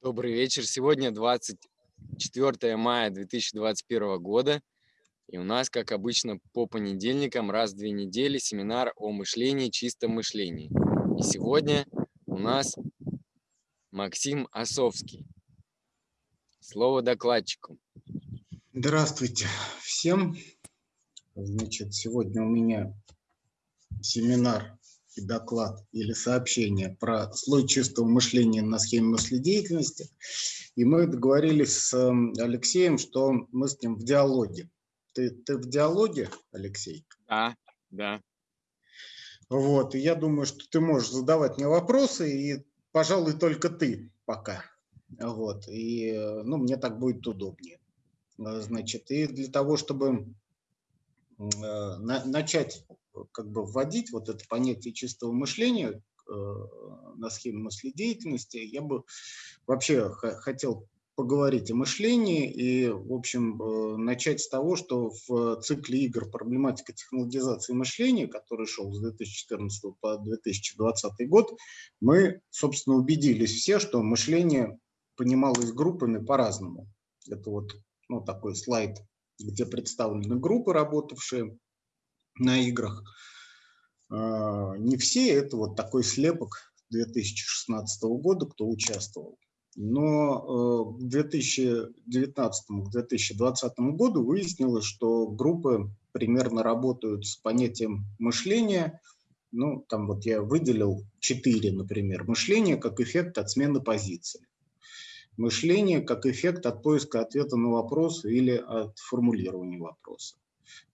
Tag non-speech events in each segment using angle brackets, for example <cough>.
Добрый вечер. Сегодня 24 мая 2021 года. И у нас, как обычно, по понедельникам раз в две недели семинар о мышлении, чистом мышлении. И сегодня у нас Максим Осовский. Слово докладчику. Здравствуйте всем. Значит, сегодня у меня семинар и доклад или сообщение про слой чистого мышления на схеме мыследеятельности. И мы договорились с эм, Алексеем, что мы с ним в диалоге. Ты, ты в диалоге, Алексей? Да, да. Вот, и я думаю, что ты можешь задавать мне вопросы, и, пожалуй, только ты пока. Вот, и, э, ну, мне так будет удобнее. Э, значит, и для того, чтобы э, на, начать как бы вводить вот это понятие чистого мышления э, на схеме мыследеятельности, я бы вообще хотел поговорить о мышлении и, в общем, э, начать с того, что в цикле игр «Проблематика технологизации мышления», который шел с 2014 по 2020 год, мы, собственно, убедились все, что мышление понималось группами по-разному. Это вот ну, такой слайд, где представлены группы, работавшие на играх. А, не все, это вот такой слепок 2016 года, кто участвовал. Но э, к 2019-2020 году выяснилось, что группы примерно работают с понятием мышления. Ну, там вот я выделил четыре, например. Мышление как эффект от смены позиции. Мышление как эффект от поиска ответа на вопрос или от формулирования вопроса.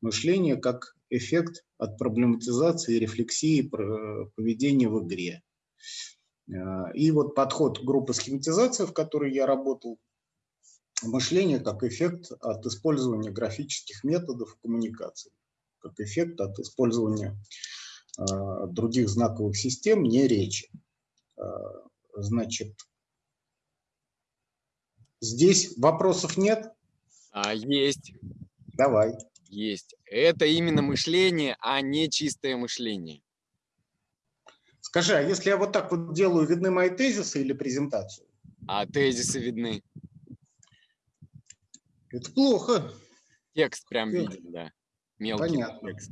Мышление как эффект от проблематизации и рефлексии поведения в игре. Э, и вот подход группы схематизации, в которой я работал, мышление как эффект от использования графических методов коммуникации, как эффект от использования э, других знаковых систем, не речи. Э, значит, здесь вопросов нет? А, есть. Давай есть. Это именно мышление, а не чистое мышление. Скажи, а если я вот так вот делаю, видны мои тезисы или презентацию? А тезисы видны. Это плохо. Текст прям Это... виден, да. Мелкий Понятно. текст.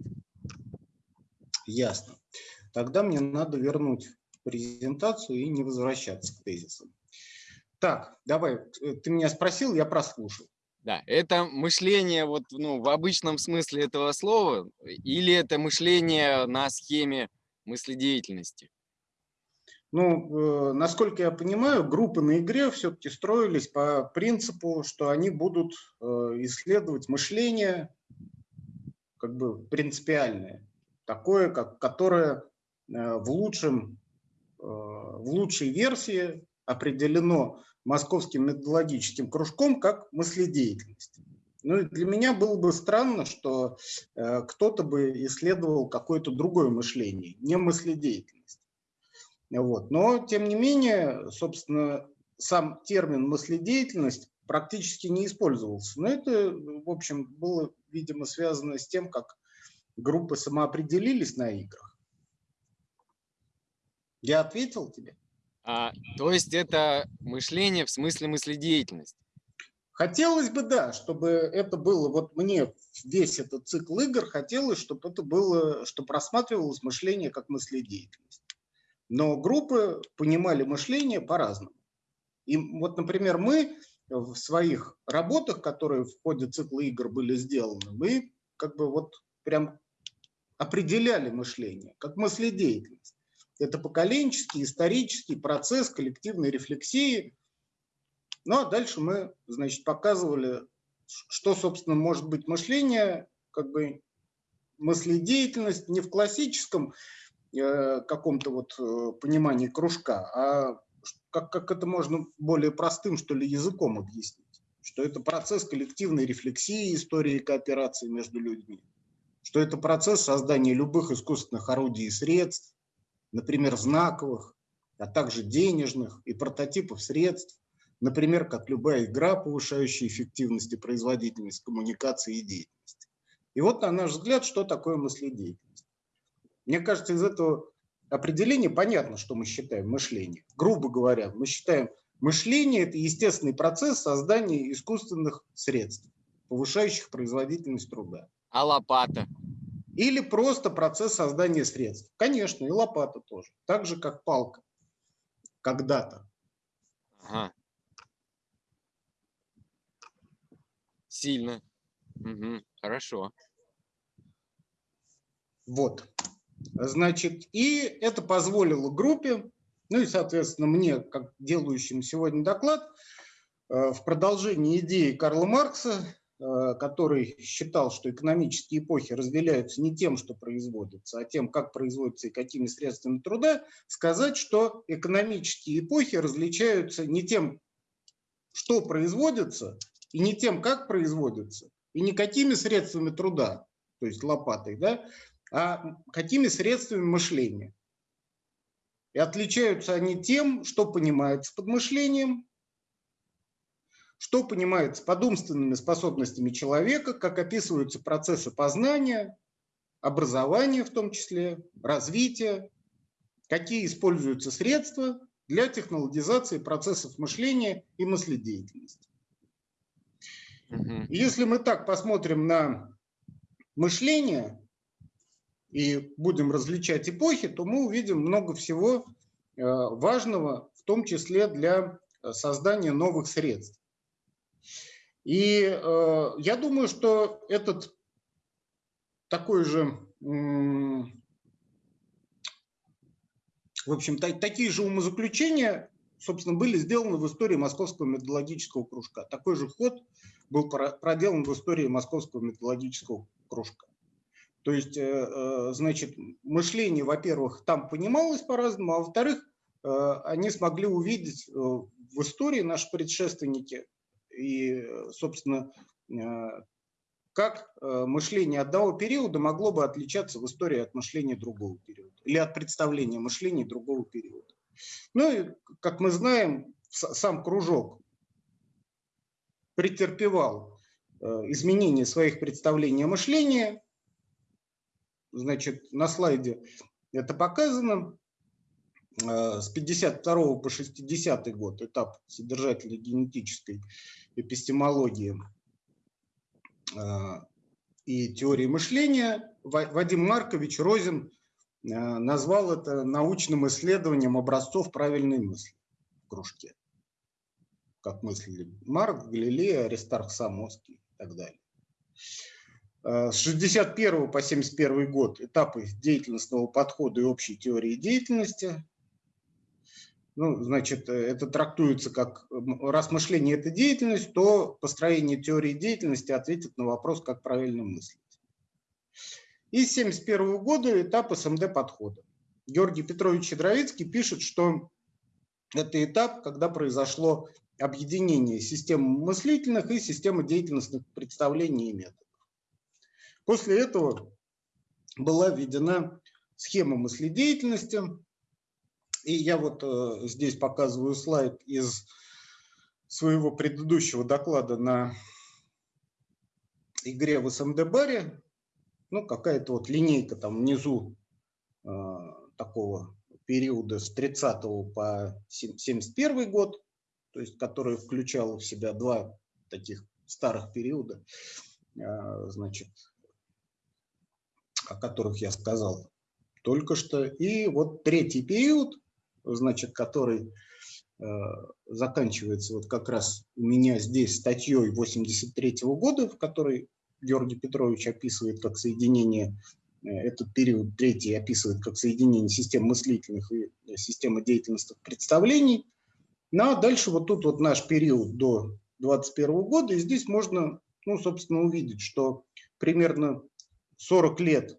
Ясно. Тогда мне надо вернуть презентацию и не возвращаться к тезисам. Так, давай, э, ты меня спросил, я прослушал. Да, это мышление вот, ну, в обычном смысле этого слова или это мышление на схеме мыследеятельности? Ну, э, насколько я понимаю, группы на игре все-таки строились по принципу, что они будут э, исследовать мышление как бы принципиальное, такое, как, которое э, в, лучшем, э, в лучшей версии определено московским методологическим кружком как мыследеятельность. Ну и для меня было бы странно, что э, кто-то бы исследовал какое-то другое мышление, не мыследеятельность. Вот. Но, тем не менее, собственно, сам термин мыследеятельность практически не использовался. Но это, в общем, было, видимо, связано с тем, как группы самоопределились на играх. Я ответил тебе? А, то есть это мышление в смысле мыследеятельность? Хотелось бы, да, чтобы это было, вот мне весь этот цикл игр хотелось, чтобы это было, чтобы рассматривалось мышление как мыследеятельность. Но группы понимали мышление по-разному. И вот, например, мы в своих работах, которые в ходе цикла игр были сделаны, мы как бы вот прям определяли мышление как мыследеятельность. Это поколенческий, исторический процесс коллективной рефлексии. Ну а дальше мы, значит, показывали, что, собственно, может быть мышление, как бы мыследеятельность не в классическом э, каком-то вот э, понимании кружка, а как, как это можно более простым, что ли, языком объяснить. Что это процесс коллективной рефлексии истории кооперации между людьми. Что это процесс создания любых искусственных орудий и средств, например, знаковых, а также денежных и прототипов средств, например, как любая игра, повышающая эффективность и производительность коммуникации и деятельности. И вот, на наш взгляд, что такое мыследеятельность. Мне кажется, из этого определения понятно, что мы считаем мышление. Грубо говоря, мы считаем Мышление – это естественный процесс создания искусственных средств, повышающих производительность труда. А лопата? Или просто процесс создания средств. Конечно, и лопата тоже. Так же, как палка. Когда-то. Ага. Сильно. Угу. Хорошо. Вот. Значит, и это позволило группе ну и, соответственно, мне, как делающим сегодня доклад, э, в продолжении идеи Карла Маркса, который считал, что экономические эпохи разделяются не тем, что производится, а тем, как производится и какими средствами труда, сказать, что экономические эпохи различаются не тем, что производится, и не тем, как производится, и не какими средствами труда, то есть лопатой, да, а какими средствами мышления. И отличаются они тем, что понимается под мышлением, что понимается под умственными способностями человека, как описываются процессы познания, образования в том числе, развития, какие используются средства для технологизации процессов мышления и мыследеятельности. Если мы так посмотрим на мышление, и будем различать эпохи, то мы увидим много всего э, важного, в том числе для э, создания новых средств. И э, я думаю, что этот такой же, в общем, такие же умозаключения, собственно, были сделаны в истории Московского методологического кружка. Такой же ход был проделан в истории Московского методологического кружка. То есть, э, э, значит, мышление, во-первых, там понималось по-разному, а во-вторых, э, они смогли увидеть в истории наши предшественники и, собственно, как мышление одного периода могло бы отличаться в истории от мышления другого периода или от представления мышления другого периода. Ну и, как мы знаем, сам кружок претерпевал изменения своих представлений о мышлении, Значит, на слайде это показано. Э, с 52 по 60 год этап содержательной генетической эпистемологии э, и теории мышления. Вадим Маркович Розин э, назвал это научным исследованием образцов правильной мысли в кружке. Как мыслили Марк, Галилей, Аристарх Самоский и так далее. С 61 по 71 год этапы деятельностного подхода и общей теории деятельности. Ну, значит, э, это трактуется как, раз мышление – это деятельность, то построение теории деятельности ответит на вопрос, как правильно мыслить. И с 71 года этап СМД подхода. Георгий Петрович Щедровицкий пишет, что это этап, когда произошло объединение системы мыслительных и системы деятельностных представлений и методов. После этого была введена схема мыследеятельности. И я вот э, здесь показываю слайд из своего предыдущего доклада на игре в СМД-баре. Ну, какая-то вот линейка там внизу э, такого периода с 30 по 71 год, то есть который включал в себя два таких старых периода. Э, значит, о которых я сказал только что. И вот третий период, значит, который э, заканчивается вот как раз у меня здесь статьей 83 -го года, в которой Георгий Петрович описывает как соединение, э, этот период третий описывает как соединение систем мыслительных и системы деятельностных представлений. Ну а дальше вот тут вот наш период до 21 года, и здесь можно, ну, собственно, увидеть, что примерно 40 лет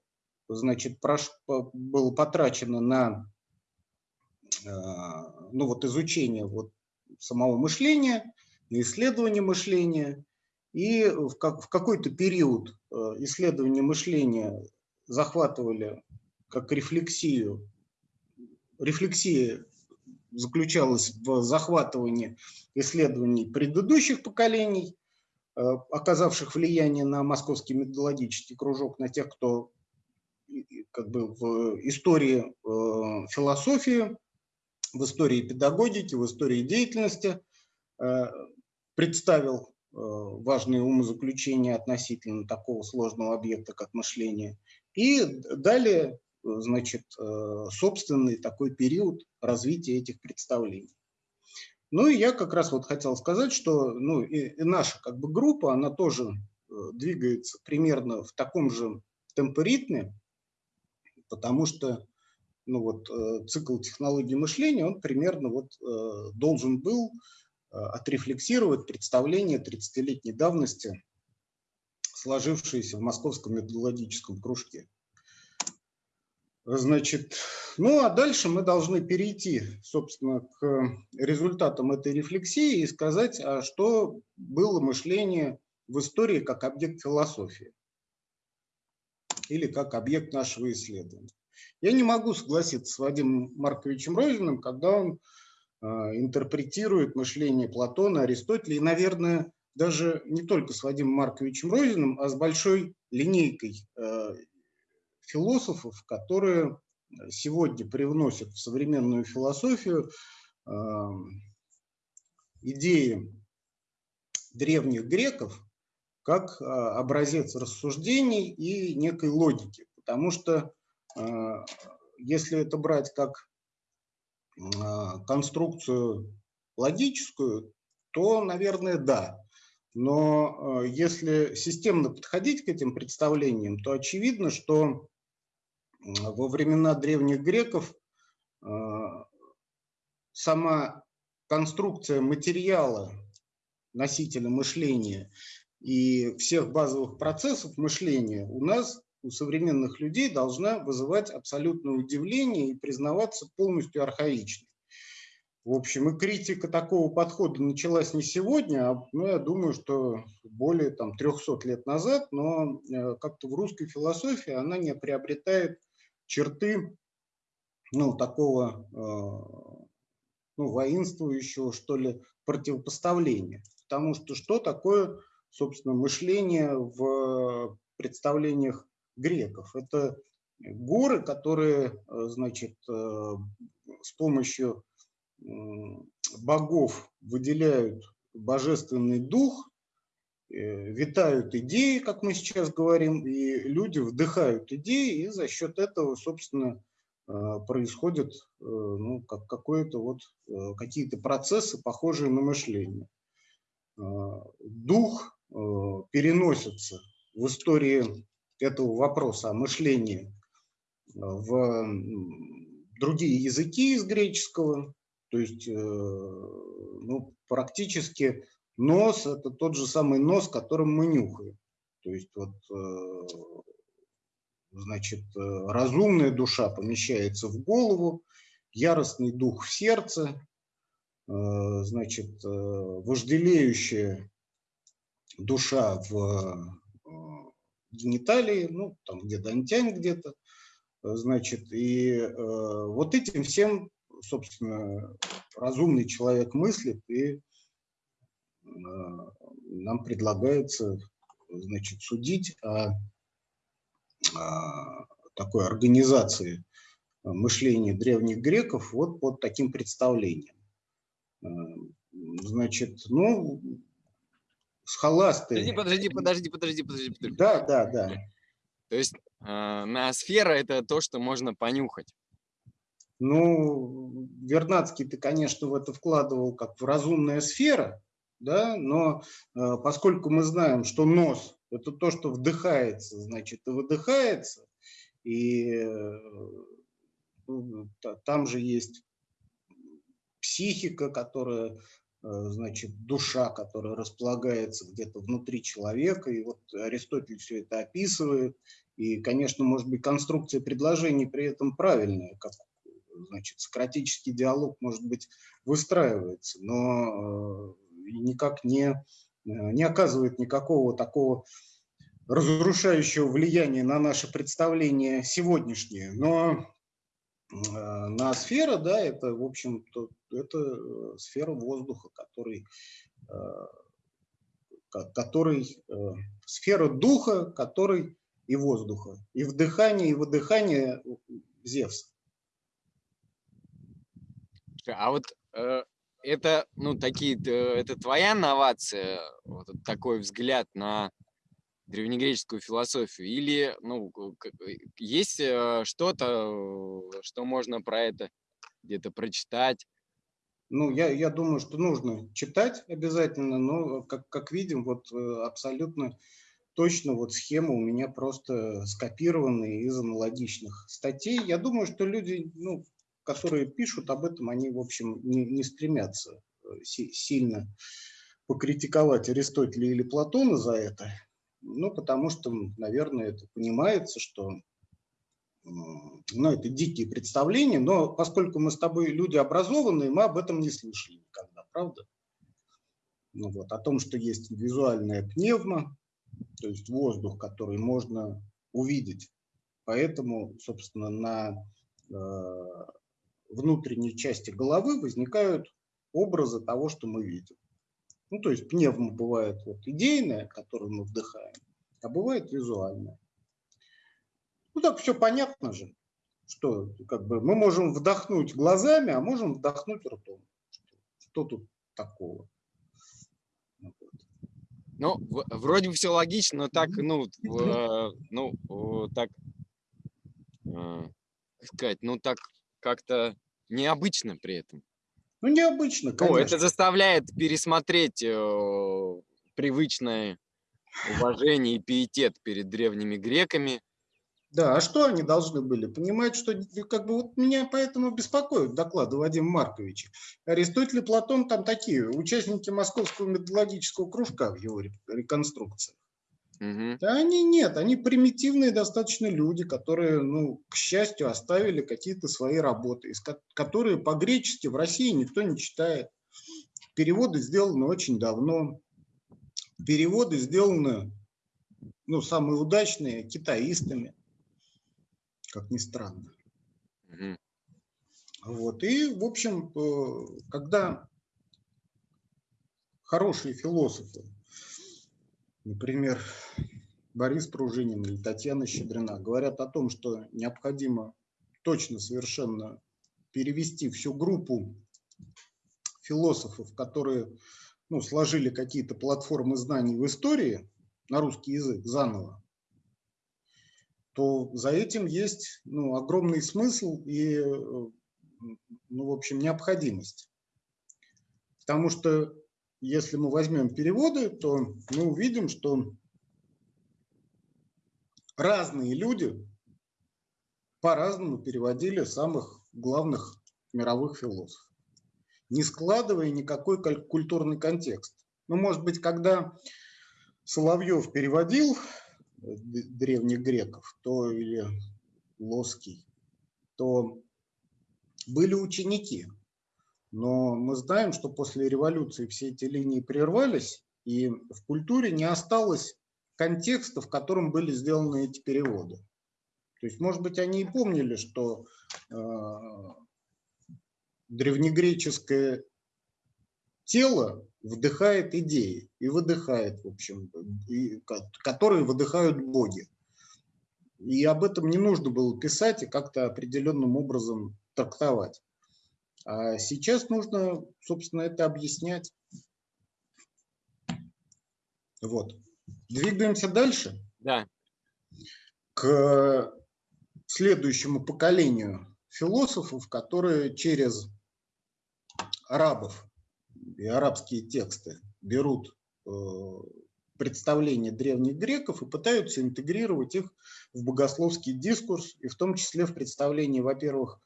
значит, прош, было потрачено на э, ну, вот изучение вот самого мышления, исследование мышления. И в, как, в какой-то период э, исследования мышления захватывали как рефлексию. Рефлексия заключалась в захватывании исследований предыдущих поколений, э, оказавших влияние на московский методологический кружок, на тех, кто как бы в истории э, философии в истории педагогики, в истории деятельности, представил важные умозаключения относительно такого сложного объекта, как мышление. И далее, значит, собственный такой период развития этих представлений. Ну и я как раз вот хотел сказать, что ну, и, наша как бы группа, она тоже э, двигается примерно в таком же темпоритме, потому что ну вот, э, цикл технологий мышления, он примерно вот, э, должен был отрефлексировать представление 30-летней давности, сложившееся в Московском методологическом кружке. Значит, ну а дальше мы должны перейти, собственно, к результатам этой рефлексии и сказать, а что было мышление в истории как объект философии или как объект нашего исследования. Я не могу согласиться с Вадимом Марковичем Розиным, когда он э, интерпретирует мышление Платона, Аристотеля и, наверное, даже не только с Вадимом Марковичем Розиным, а с большой линейкой э, философов, которые сегодня привносят в современную философию идеи древних греков как а, образец рассуждений и некой логики. Потому что а, если это брать как а, конструкцию логическую, то, наверное, да. Но если системно подходить к этим представлениям, то очевидно, что во времена древних греков а, сама конструкция материала, носителя мышления и всех базовых процессов мышления у нас, у современных людей, должна вызывать абсолютное удивление и признаваться полностью архаичной. В общем, и критика такого подхода началась не сегодня, а ну, я думаю, что более там, 300 лет назад, но э, как-то в русской философии она не приобретает черты ну, такого э, ну, воинствующего, что ли, противопоставления. Потому что что такое, собственно, мышление в представлениях греков? Это горы, которые, э, значит, э, с помощью богов выделяют божественный дух, Э, витают идеи, как мы сейчас говорим, и люди вдыхают идеи, и за счет этого, собственно, происходят ну, как какое-то вот, какие-то процессы, похожие на мышление. Дух переносится в истории этого вопроса о мышлении в другие языки из греческого, то есть ну, практически Нос – это тот же самый нос, которым мы нюхаем. То есть вот, э, значит, э, разумная душа помещается в голову, яростный дух в сердце, э, значит, вожделеющая душа в гениталии, ну, там где-то антянь где-то, значит, и вот этим всем, собственно, разумный человек мыслит и нам предлагается значит, судить о, о такой организации мышления древних греков вот под таким представлением. Значит, ну, схоласты... Подожди, подожди, подожди, подожди, подожди. подожди. Да, да, да. То есть э, ноосфера – это то, что можно понюхать. Ну, Вернадский ты, конечно, в это вкладывал как в разумная сфера, да, но э, поскольку мы знаем, что нос – это то, что вдыхается, значит, и выдыхается, и э, ну, там же есть психика, которая, значит, душа, которая располагается где-то внутри человека, и вот Аристотель все это описывает, и, конечно, может быть, конструкция предложений при этом правильная, как значит, сократический диалог, может быть, выстраивается, но никак не, э, не оказывает никакого такого разрушающего влияния на наше представление сегодняшнее. Но э, на сфера, да, это, в общем, то, это э, сфера воздуха, который, который сфера духа, который и воздуха, и вдыхание, и выдыхание Зевса. А вот э, это, ну, такие, это твоя новация, вот такой взгляд на древнегреческую философию? Или, ну, есть э, что-то, что можно про это где-то прочитать? Ну, я, я думаю, что нужно читать обязательно, но, как, как видим, вот э, абсолютно точно вот схема у меня просто скопирована из аналогичных статей. Я думаю, что люди, ну, которые пишут об этом, они, в общем, не, не стремятся э, сильно покритиковать Аристотеля или Платона за это. Ну, потому что, наверное, это понимается, что ну, это дикие представления, но поскольку мы с тобой люди образованные, мы об этом не слышали никогда, правда? Ну, вот, о том, что есть визуальная пневма, то есть воздух, который можно увидеть. Поэтому, собственно, на э, внутренней части головы возникают образы того, что мы видим. Ну, то есть пневма бывает вот идейная, которую мы вдыхаем, а бывает визуальная. Ну, так все понятно же, что как бы мы можем вдохнуть глазами, а можем вдохнуть ртом. Что тут такого? Ну, вроде бы все логично, но так, ну, э, ну, так, э, сказать, ну, так как-то необычно при этом. Ну, необычно, конечно. О, это заставляет пересмотреть э, привычное уважение и пиетет перед древними греками. Да, а что они должны были? Понимать, что как бы вот меня поэтому беспокоит доклады Вадима Марковича. Аристотель и Платон там такие, участники московского методологического кружка в его реконструкции. Угу. Да они нет, они примитивные достаточно люди, которые, ну, к счастью, оставили какие-то свои работы, которые по-гречески в России никто не читает. Переводы сделаны очень давно. Переводы сделаны, ну, самые удачные китаистами, как ни странно. Угу. Вот. И, в общем, э, когда хорошие философы например, Борис Пружинин или Татьяна Щедрина говорят о том, что необходимо точно совершенно перевести всю группу философов, которые ну, сложили какие-то платформы знаний в истории на русский язык заново, то за этим есть ну, огромный смысл и, ну, в общем, необходимость. Потому что если мы возьмем переводы, то мы увидим, что разные люди по-разному переводили самых главных мировых философов, не складывая никакой культурный контекст. Ну, может быть, когда Соловьев переводил э, древних греков, то или Лоский, то были ученики – но мы знаем, что после революции все эти линии прервались, и в культуре не осталось контекста, в котором были сделаны эти переводы. То есть, может быть, они и помнили, что э, древнегреческое тело вдыхает идеи и выдыхает, в общем, и, которые выдыхают боги. И об этом не нужно было писать и как-то определенным образом трактовать. А сейчас нужно, собственно, это объяснять. Вот. Двигаемся дальше. Да. К следующему поколению философов, которые через арабов и арабские тексты берут э, представления древних греков и пытаются интегрировать их в богословский дискурс, и в том числе в представлении, во-первых,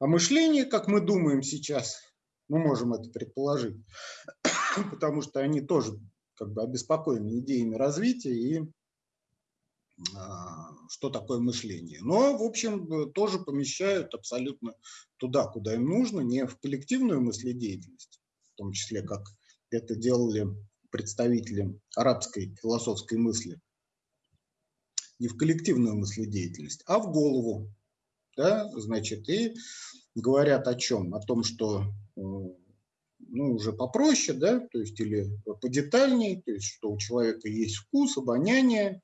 а мышление, как мы думаем сейчас, мы можем это предположить, <coughs> потому что они тоже как бы обеспокоены идеями развития и а, что такое мышление. Но, в общем, тоже помещают абсолютно туда, куда им нужно, не в коллективную мыследеятельность, в том числе, как это делали представители арабской философской мысли, не в коллективную мыследеятельность, а в голову, да, значит, и говорят о чем? О том, что э, ну, уже попроще, да, то есть или подетальней, то есть что у человека есть вкус, обоняние,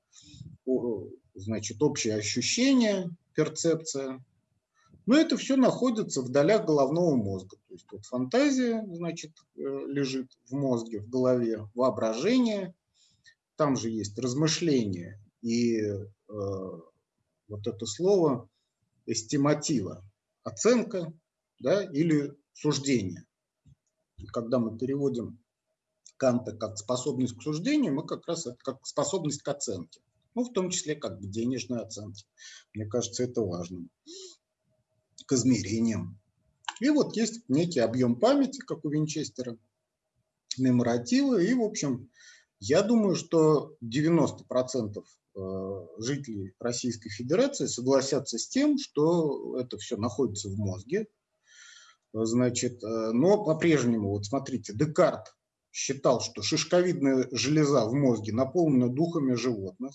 значит, общее ощущение, перцепция, Но это все находится в долях головного мозга. То есть вот фантазия, значит, э, лежит в мозге, в голове, воображение, там же есть размышление и э, вот это слово эстиматива, оценка да, или суждение. Когда мы переводим Канта как способность к суждению, мы как раз это как способность к оценке. Ну, в том числе как к денежной оценке. Мне кажется, это важно. К измерениям. И вот есть некий объем памяти, как у Винчестера, меморативы. И, в общем, я думаю, что 90% э, жителей Российской Федерации согласятся с тем, что это все находится в мозге. Значит, э, но по-прежнему, вот смотрите, Декарт считал, что шишковидная железа в мозге наполнена духами животных,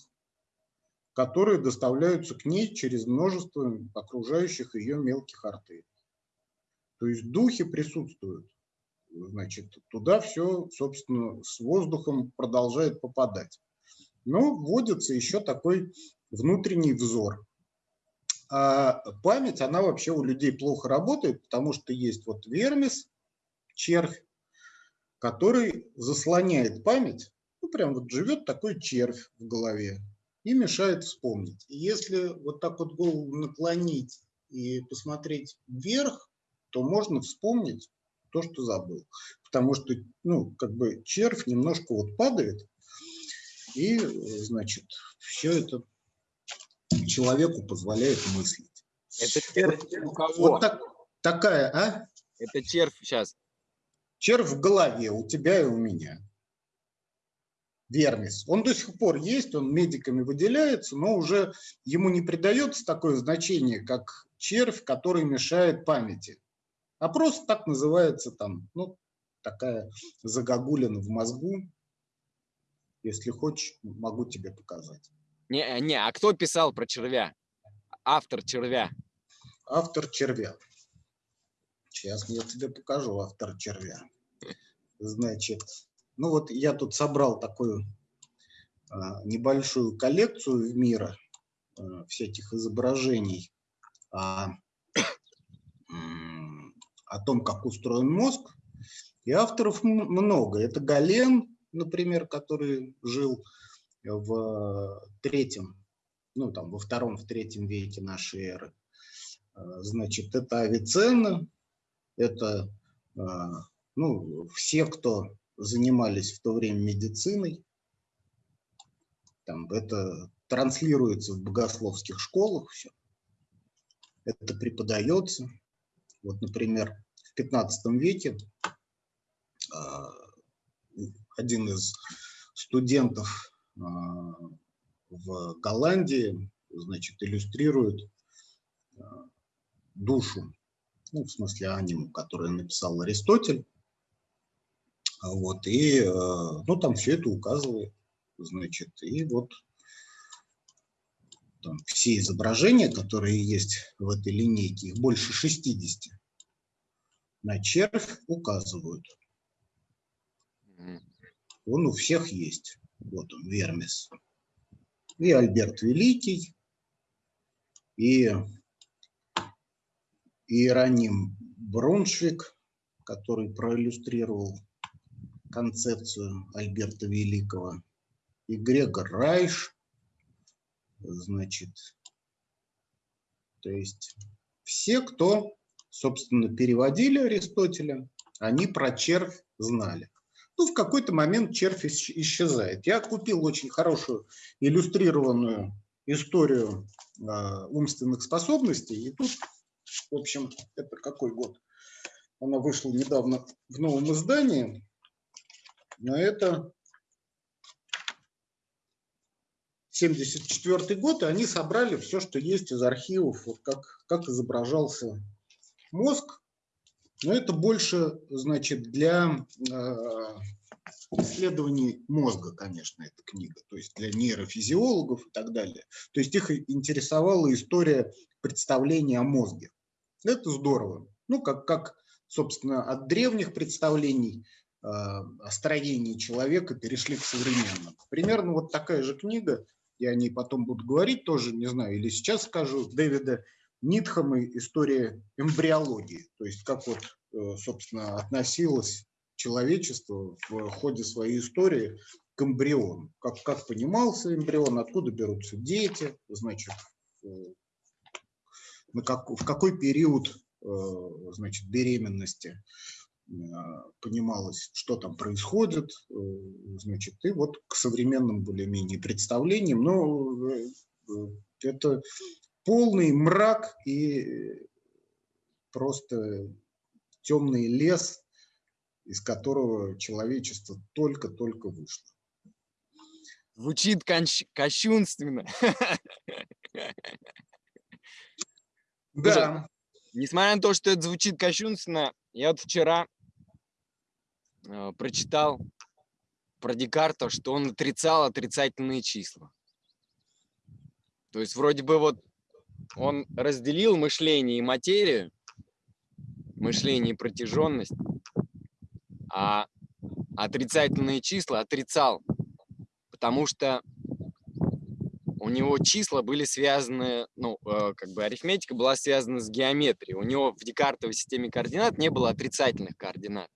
которые доставляются к ней через множество окружающих ее мелких артерий. То есть духи присутствуют. Значит, туда все, собственно, с воздухом продолжает попадать. Но вводится еще такой внутренний взор. А память, она вообще у людей плохо работает, потому что есть вот вермис, червь, который заслоняет память, ну прям вот живет такой червь в голове и мешает вспомнить. И если вот так вот голову наклонить и посмотреть вверх, то можно вспомнить то, что забыл. Потому что, ну, как бы червь немножко вот падает, и, значит, все это человеку позволяет мыслить. Это червь у кого? Вот так, такая, а? Это червь сейчас червь в голове у тебя и у меня. Вермис. Он до сих пор есть, он медиками выделяется, но уже ему не придается такое значение, как червь, который мешает памяти. А просто так называется там, ну, такая загогулина в мозгу. Если хочешь, могу тебе показать. Не, не, а кто писал про червя? Автор червя. Автор червя. Сейчас я тебе покажу автор червя. Значит, ну вот я тут собрал такую а, небольшую коллекцию в мира а, всяких изображений о, о том, как устроен мозг. И авторов много. Это Гален, например, который жил в третьем, ну там во втором, в третьем веке нашей эры. А, значит, это Авиценна, это ну, все, кто занимались в то время медициной, там, это транслируется в богословских школах, все. это преподается. Вот, например, в 15 веке один из студентов а, в Голландии, значит, иллюстрирует душу ну, в смысле аниму, который написал Аристотель. Вот, и, ну, там все это указывает, значит, и вот там все изображения, которые есть в этой линейке, их больше 60, на червь указывают. Он у всех есть. Вот он, Вермис. И Альберт Великий, и Иероним Броншвик, который проиллюстрировал концепцию Альберта Великого, и Грегор Райш, значит, то есть все, кто, собственно, переводили Аристотеля, они про червь знали. Ну, в какой-то момент червь исчезает. Я купил очень хорошую иллюстрированную историю э, умственных способностей, и тут в общем, это какой год? Она вышла недавно в новом издании. Но это 74 год, и они собрали все, что есть из архивов, вот как, как изображался мозг. Но это больше, значит, для э, исследований мозга, конечно, эта книга, то есть для нейрофизиологов и так далее. То есть их интересовала история представления о мозге. Это здорово. Ну, как, как собственно, от древних представлений э, о строении человека перешли к современным. Примерно вот такая же книга, я о ней потом буду говорить тоже, не знаю, или сейчас скажу, Дэвида Нитхам история эмбриологии, то есть как вот, э, собственно, относилось человечество в ходе своей истории к эмбриону. Как, как понимался эмбрион, откуда берутся дети, значит, на как, в какой период значит, беременности понималось, что там происходит, значит, и вот к современным более-менее представлениям, но это полный мрак и просто темный лес, из которого человечество только-только вышло. Звучит кощунственно. Да. Несмотря на то, что это звучит кощунственно, я вот вчера э, прочитал про Декарта, что он отрицал отрицательные числа. То есть вроде бы вот он разделил мышление и материю, мышление и протяженность, а отрицательные числа отрицал, потому что у него числа были связаны, ну, э, как бы арифметика была связана с геометрией. У него в декартовой системе координат не было отрицательных координат.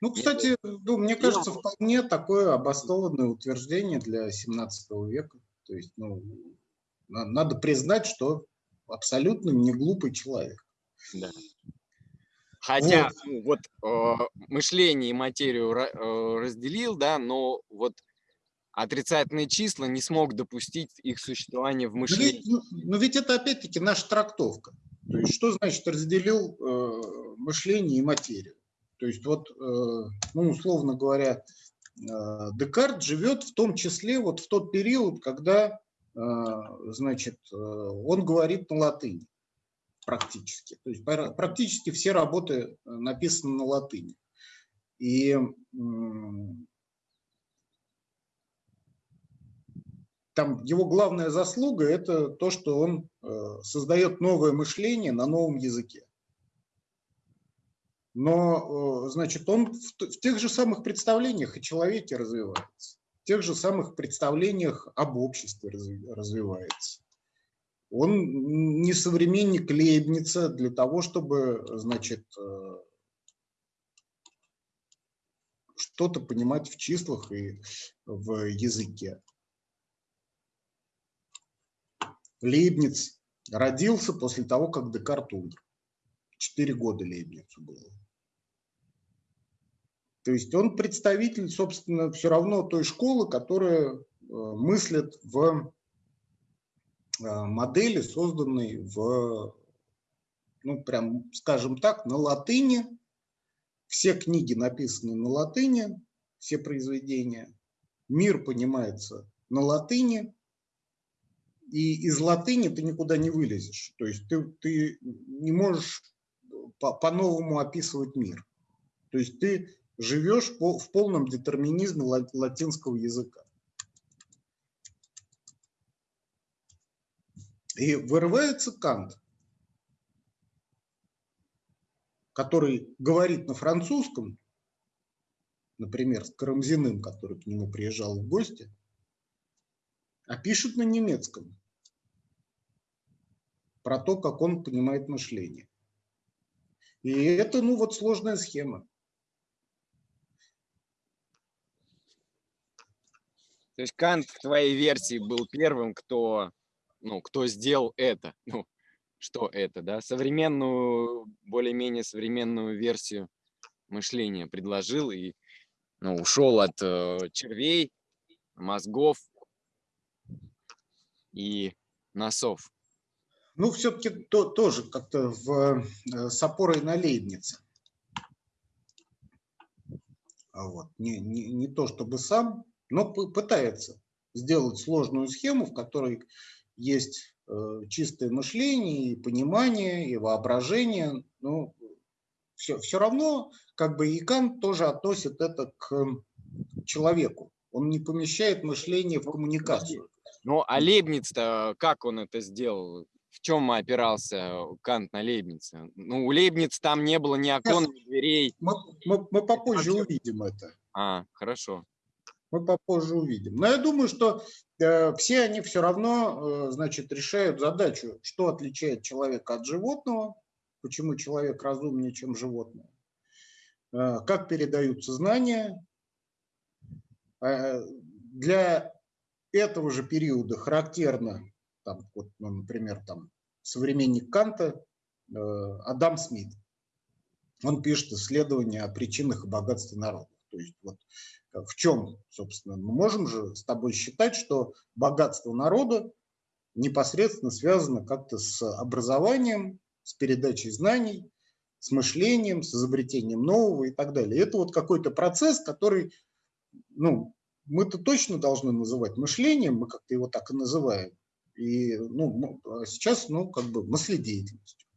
Ну, кстати, ну, мне кажется, вполне такое обоснованное утверждение для 17 века. То есть, ну, надо признать, что абсолютно не глупый человек. Да. Хотя вот, вот э, мышление и материю э, разделил, да, но вот отрицательные числа не смог допустить их существование в мышлении. Но ведь, ну, но ведь это опять-таки наша трактовка. То есть что значит разделил э, мышление и материю? То есть вот, э, ну, условно говоря, э, Декарт живет в том числе вот в тот период, когда значит, э, он говорит на латыни практически. То есть практически все работы э, написаны на латыни. И там его главная заслуга – это то, что он э, создает новое мышление на новом языке. Но, значит, он в тех же самых представлениях о человеке развивается тех же самых представлениях об обществе развивается. Он не современник Лейбница для того, чтобы, значит, э, что-то понимать в числах и в языке. Лейбниц родился после того, как Декарт умер. Четыре года Лейбницу было. То есть он представитель, собственно, все равно той школы, которая э, мыслит в э, модели, созданной в, ну, прям, скажем так, на латыни. Все книги написаны на латыни, все произведения. Мир понимается на латыни, и из латыни ты никуда не вылезешь. То есть ты, ты не можешь по-новому по описывать мир. То есть ты живешь в полном детерминизме латинского языка. И вырывается Кант, который говорит на французском, например, с Карамзиным, который к нему приезжал в гости, а пишет на немецком про то, как он понимает мышление. И это, ну, вот сложная схема. То есть Кант в твоей версии был первым, кто, ну, кто сделал это. <laughs> Ну, что это, да? Современную, более-менее современную версию мышления предложил и ну, ушел от э, червей, мозгов и носов. Ну, все-таки то, тоже как-то в, э, с опорой на Лейбница. А вот. Не, не, не то чтобы сам, но пытается сделать сложную схему, в которой есть э, чистое мышление, и понимание, и воображение. Но все, все равно, как бы и Кант тоже относит это к человеку. Он не помещает мышление в коммуникацию. Ну, а Лейбниц-то как он это сделал? В чем опирался Кант на Лейбница? Ну, у Лейбниц там не было ни окон, ни дверей. Мы, мы, мы попозже увидим это. А, хорошо мы попозже увидим. Но я думаю, что э, все они все равно, значит, решают задачу, что отличает человека от животного, почему человек разумнее, чем животное, как передаются знания. Для этого же периода характерно, там, вот, ну, например, там, современник Канта Адам Смит он пишет исследования о причинах и богатстве народов. То есть вот в чем, собственно, мы можем же с тобой считать, что богатство народа непосредственно связано как-то с образованием, с передачей знаний, с мышлением, с изобретением нового и так далее. Это вот какой-то процесс, который, ну, мы-то точно должны называть мышлением, мы как-то его так и называем. И ну, а сейчас, ну, как бы мыследеятельностью.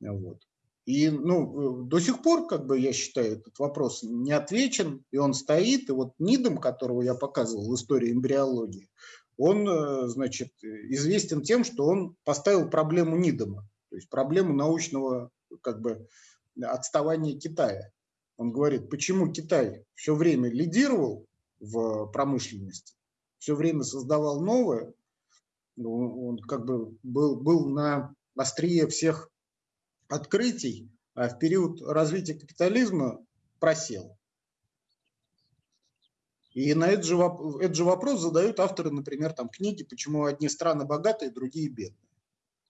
Вот. И ну, э, до сих пор, как бы я считаю, этот вопрос не отвечен, и он стоит. И вот Нидом, которого я показывал в истории эмбриологии, он, э, значит, известен тем, что он поставил проблему Нидома, то есть проблему научного как бы отставания Китая. Он говорит, почему Китай все время лидировал в промышленности, все время создавал новое, ну, он как бы был, был на острие всех открытий а в период развития капитализма просел. И на этот же, этот же вопрос задают авторы, например, там, книги «Почему одни страны богатые, другие бедные».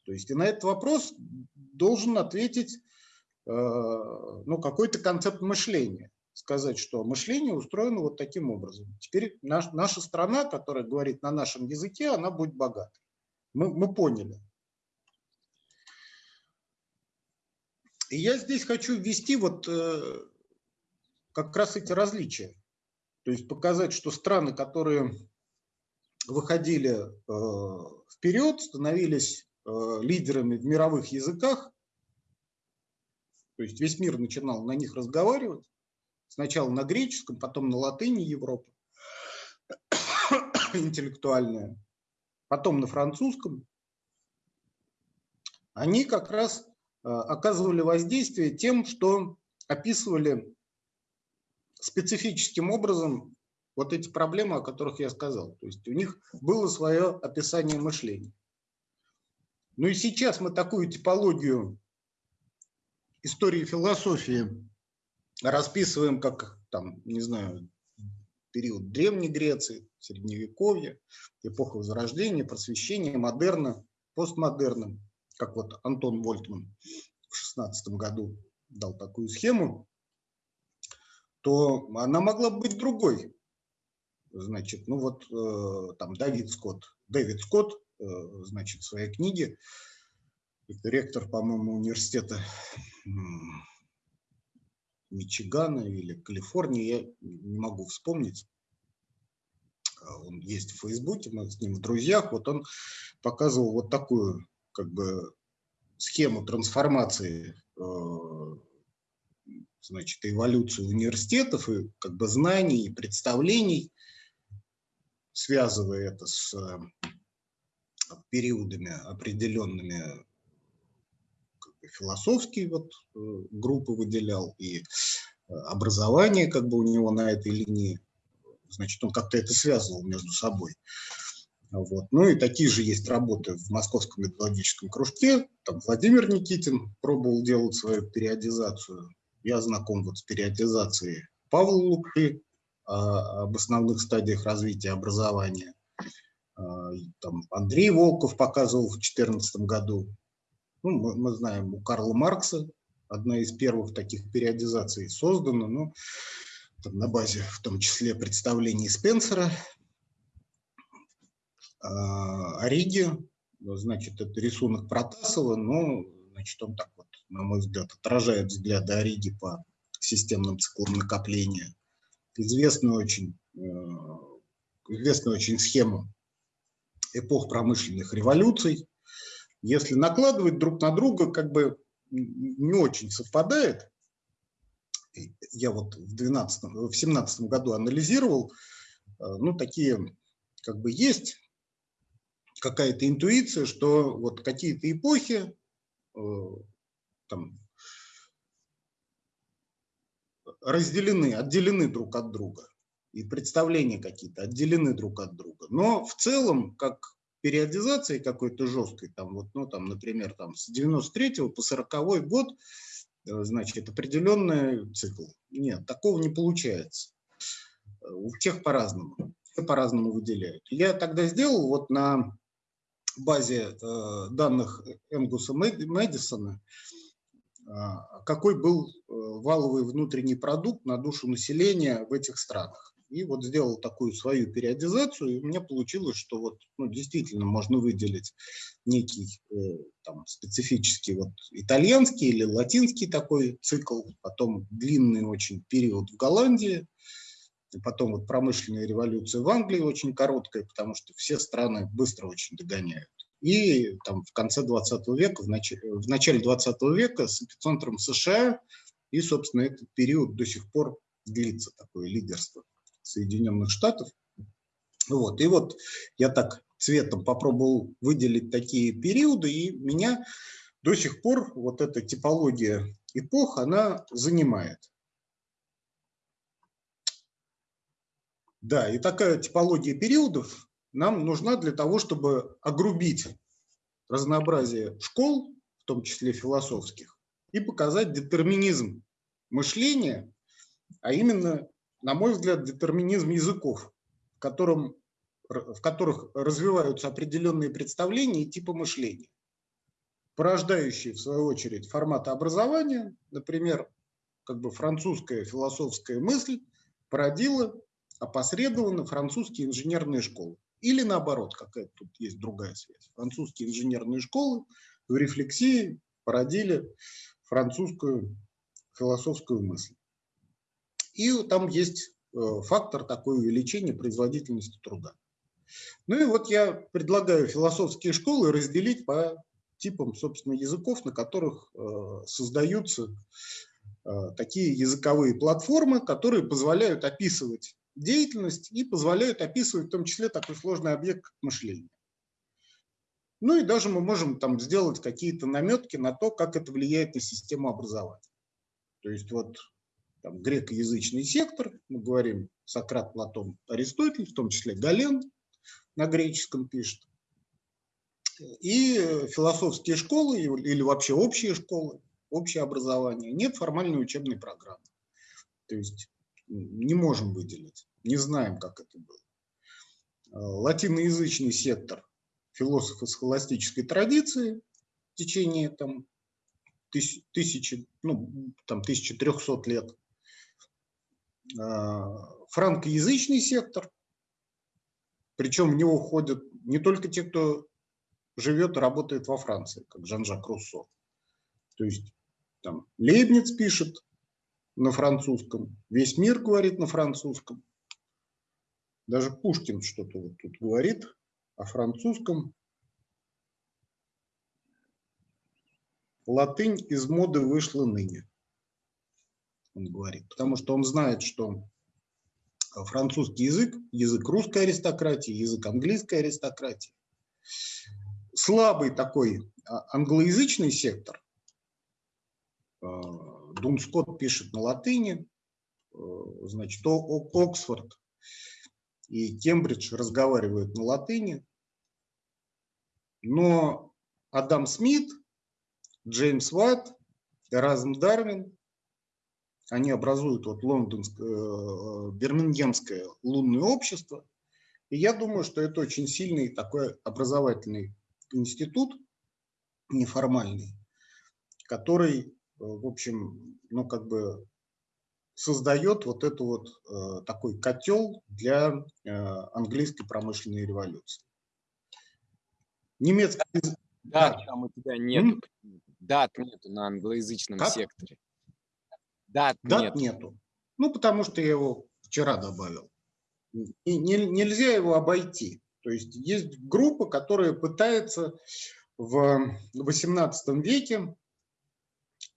То есть и на этот вопрос должен ответить э, ну, какой-то концепт мышления. Сказать, что мышление устроено вот таким образом. Теперь наш, наша страна, которая говорит на нашем языке, она будет богатой. Мы, мы поняли. И я здесь хочу ввести вот э, как раз эти различия. То есть показать, что страны, которые выходили э, вперед, становились э, лидерами в мировых языках, то есть весь мир начинал на них разговаривать, сначала на греческом, потом на латыни Европы, <coughs> интеллектуальная, потом на французском, они как раз оказывали воздействие тем, что описывали специфическим образом вот эти проблемы, о которых я сказал. То есть у них было свое описание мышления. Ну и сейчас мы такую типологию истории философии расписываем как, там, не знаю, период Древней Греции, Средневековья, эпоха Возрождения, Просвещения, модерна, постмодерна как вот Антон Вольтман в 16 году дал такую схему, то она могла быть другой. Значит, ну вот э, там Давид Скотт, Дэвид Скотт, э, значит, в своей книге, ректор, по-моему, университета Мичигана или Калифорнии, я не могу вспомнить. А он есть в Фейсбуке, мы с ним в друзьях. Вот он показывал вот такую как бы схему трансформации, э, значит, эволюцию университетов и как бы знаний и представлений, связывая это с э, периодами определенными как бы, философские вот э, группы выделял и образование как бы у него на этой линии, значит, он как-то это связывал между собой. Вот. Ну и такие же есть работы в Московском методологическом кружке. Там Владимир Никитин пробовал делать свою периодизацию. Я знаком вот с периодизацией Павла Лукши а, об основных стадиях развития образования. А, там Андрей Волков показывал в 2014 году. Ну, мы, мы знаем, у Карла Маркса одна из первых таких периодизаций создана, ну, на базе в том числе представлений Спенсера Ориги, значит, это рисунок Протасова, но, значит, он так вот, на мой взгляд, отражает взгляды Ориги по системным циклам накопления. Известную очень, э, известную очень схему эпох промышленных революций. Если накладывать друг на друга, как бы не очень совпадает. Я вот в 12, в 17 году анализировал, э, ну, такие как бы есть какая-то интуиция, что вот какие-то эпохи э, там, разделены, отделены друг от друга. и представления какие-то отделены друг от друга. Но в целом, как периодизации какой-то жесткой, там вот, ну, там, например, там с 93 по 40 год, э, значит, определенный цикл. Нет, такого не получается. У всех по-разному, все по-разному выделяют. Я тогда сделал вот на базе э, данных Энгуса Мэдисона, э, какой был э, валовый внутренний продукт на душу населения в этих странах. И вот сделал такую свою периодизацию, и у меня получилось, что вот ну, действительно можно выделить некий э, там, специфический вот итальянский или латинский такой цикл, потом длинный очень период в Голландии, потом вот промышленная революция в Англии очень короткая, потому что все страны быстро очень догоняют. И там в конце 20 века, в начале, в начале 20 века с эпицентром США, и, собственно, этот период до сих пор длится, такое лидерство. Соединенных Штатов. Вот. И вот я так цветом попробовал выделить такие периоды, и меня до сих пор вот эта типология эпох, она занимает. Да, и такая типология периодов нам нужна для того, чтобы огрубить разнообразие школ, в том числе философских, и показать детерминизм мышления, а именно на мой взгляд, детерминизм языков, в, котором, в которых развиваются определенные представления и типы мышления, порождающие, в свою очередь, форматы образования. Например, как бы французская философская мысль породила опосредованно французские инженерные школы. Или наоборот, какая тут есть другая связь. Французские инженерные школы в рефлексии породили французскую философскую мысль. И там есть э, фактор такой увеличения производительности труда. Ну и вот я предлагаю философские школы разделить по типам, собственно, языков, на которых э, создаются э, такие языковые платформы, которые позволяют описывать деятельность и позволяют описывать в том числе такой сложный объект, как мышление. Ну и даже мы можем там сделать какие-то наметки на то, как это влияет на систему образования. То есть вот там, грекоязычный сектор, мы говорим Сократ, Платон, Аристотель, в том числе Гален на греческом пишет, и философские школы или вообще общие школы, общее образование, нет формальной учебной программы. То есть не можем выделить, не знаем, как это было. Латиноязычный сектор философы схоластической традиции в течение там, тысячи, ну, там, 1300 лет а, франкоязычный сектор, причем в него входят не только те, кто живет и работает во Франции, как Жан-Жак Руссо. То есть там Лейбниц пишет на французском, весь мир говорит на французском. Даже Пушкин что-то вот тут говорит о французском. Латынь из моды вышла ныне он говорит, потому что он знает, что французский язык, язык русской аристократии, язык английской аристократии, слабый такой а, англоязычный сектор, а, Дун Скотт пишет на латыни, а, значит, Оксфорд и Кембридж разговаривают на латыни, но Адам Смит, Джеймс Ватт, Эразм Дарвин они образуют вот лондонское, э, бирмингемское лунное общество. И я думаю, что это очень сильный такой образовательный институт, неформальный, который, э, в общем, ну как бы создает вот это вот э, такой котел для э, английской промышленной революции. Немецкий Да, там у тебя нет дат нету на англоязычном как? секторе. Дат, Дат нет. нету. Ну, потому что я его вчера добавил. И не, нельзя его обойти. То есть есть группа, которая пытается в XVIII веке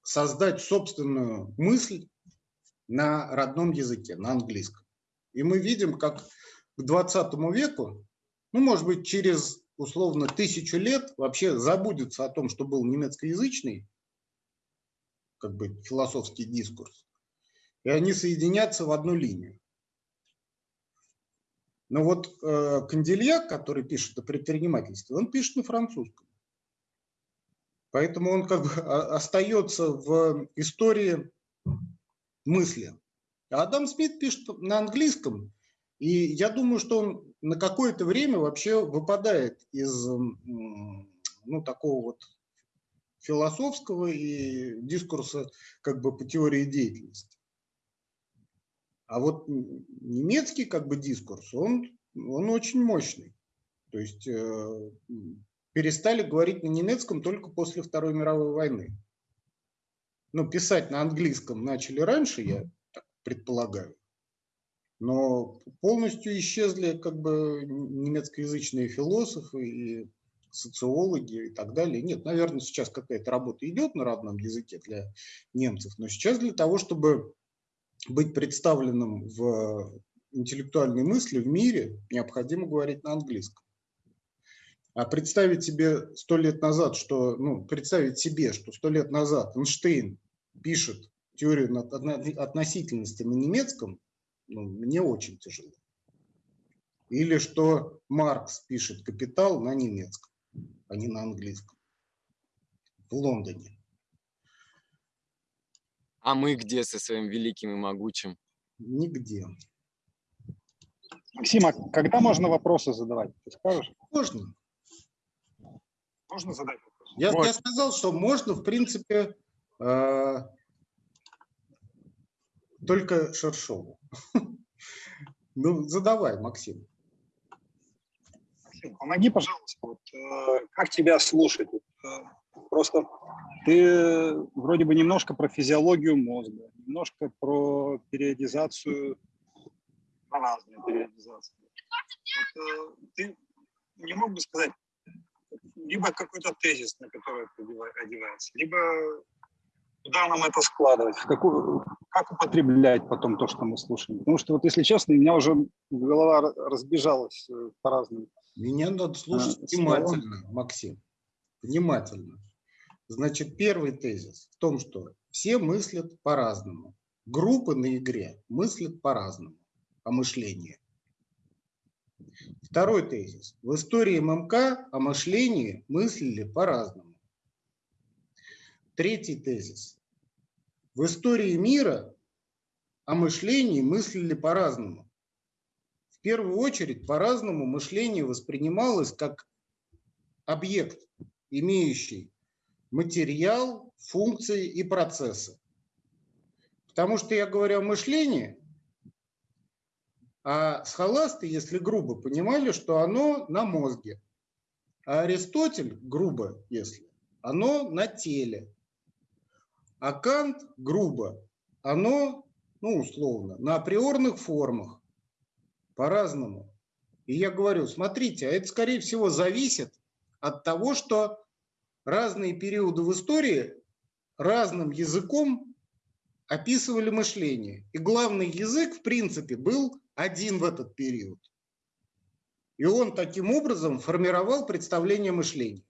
создать собственную мысль на родном языке, на английском. И мы видим, как к 20 веку, ну, может быть, через условно тысячу лет вообще забудется о том, что был немецкоязычный как бы философский дискурс, и они соединятся в одну линию. Но вот э, Кандельяк, который пишет о предпринимательстве, он пишет на французском. Поэтому он как бы остается в истории мысли. Адам Смит пишет на английском, и я думаю, что он на какое-то время вообще выпадает из ну, такого вот философского и дискурса как бы по теории деятельности. А вот немецкий как бы дискурс, он, он очень мощный. То есть э, перестали говорить на немецком только после Второй мировой войны. Ну, писать на английском начали раньше, я так предполагаю. Но полностью исчезли как бы немецкоязычные философы и социологи и так далее. Нет, наверное, сейчас какая-то работа идет на родном языке для немцев, но сейчас для того, чтобы быть представленным в интеллектуальной мысли в мире, необходимо говорить на английском. А представить себе сто лет назад, что, ну, представить себе, что сто лет назад Эйнштейн пишет теорию относительности на немецком, ну, мне очень тяжело. Или что Маркс пишет «Капитал» на немецком, а не на английском. В Лондоне. А мы где со своим великим и могучим? Нигде. Максима, когда можно вопросы задавать? Ты скажешь? Можно. Можно задать вопрос? Я, я сказал, что можно, в принципе, э, только Шершову. <laughs> Ну, задавай, Максим. Максим, помоги, пожалуйста, вот, э, как тебя слушать? Э, просто ты вроде бы немножко про физиологию мозга, немножко про периодизацию, про разные периодизации. Вот, э, ты не мог бы сказать, либо какой-то тезис, на который это одевается, либо куда нам это складывать, в какую, как употреблять потом то, что мы слушаем. Потому что, вот если честно, у меня уже голова разбежалась э, по-разному. Меня надо слушать а, внимательно, словом. Максим, внимательно. Значит, первый тезис в том, что все мыслят по-разному. Группы на игре мыслят по-разному о мышлении. Второй тезис. В истории ММК о мышлении мыслили по-разному. Третий тезис. В истории мира о мышлении мыслили по-разному. В первую очередь по-разному мышление воспринималось как объект, имеющий материал, функции и процессы. Потому что я говорю о мышлении, а схоласты, если грубо, понимали, что оно на мозге. А Аристотель, грубо, если, оно на теле. А Кант, грубо, оно, ну, условно, на априорных формах, по-разному. И я говорю, смотрите, а это, скорее всего, зависит от того, что разные периоды в истории разным языком описывали мышление. И главный язык, в принципе, был один в этот период. И он таким образом формировал представление мышления.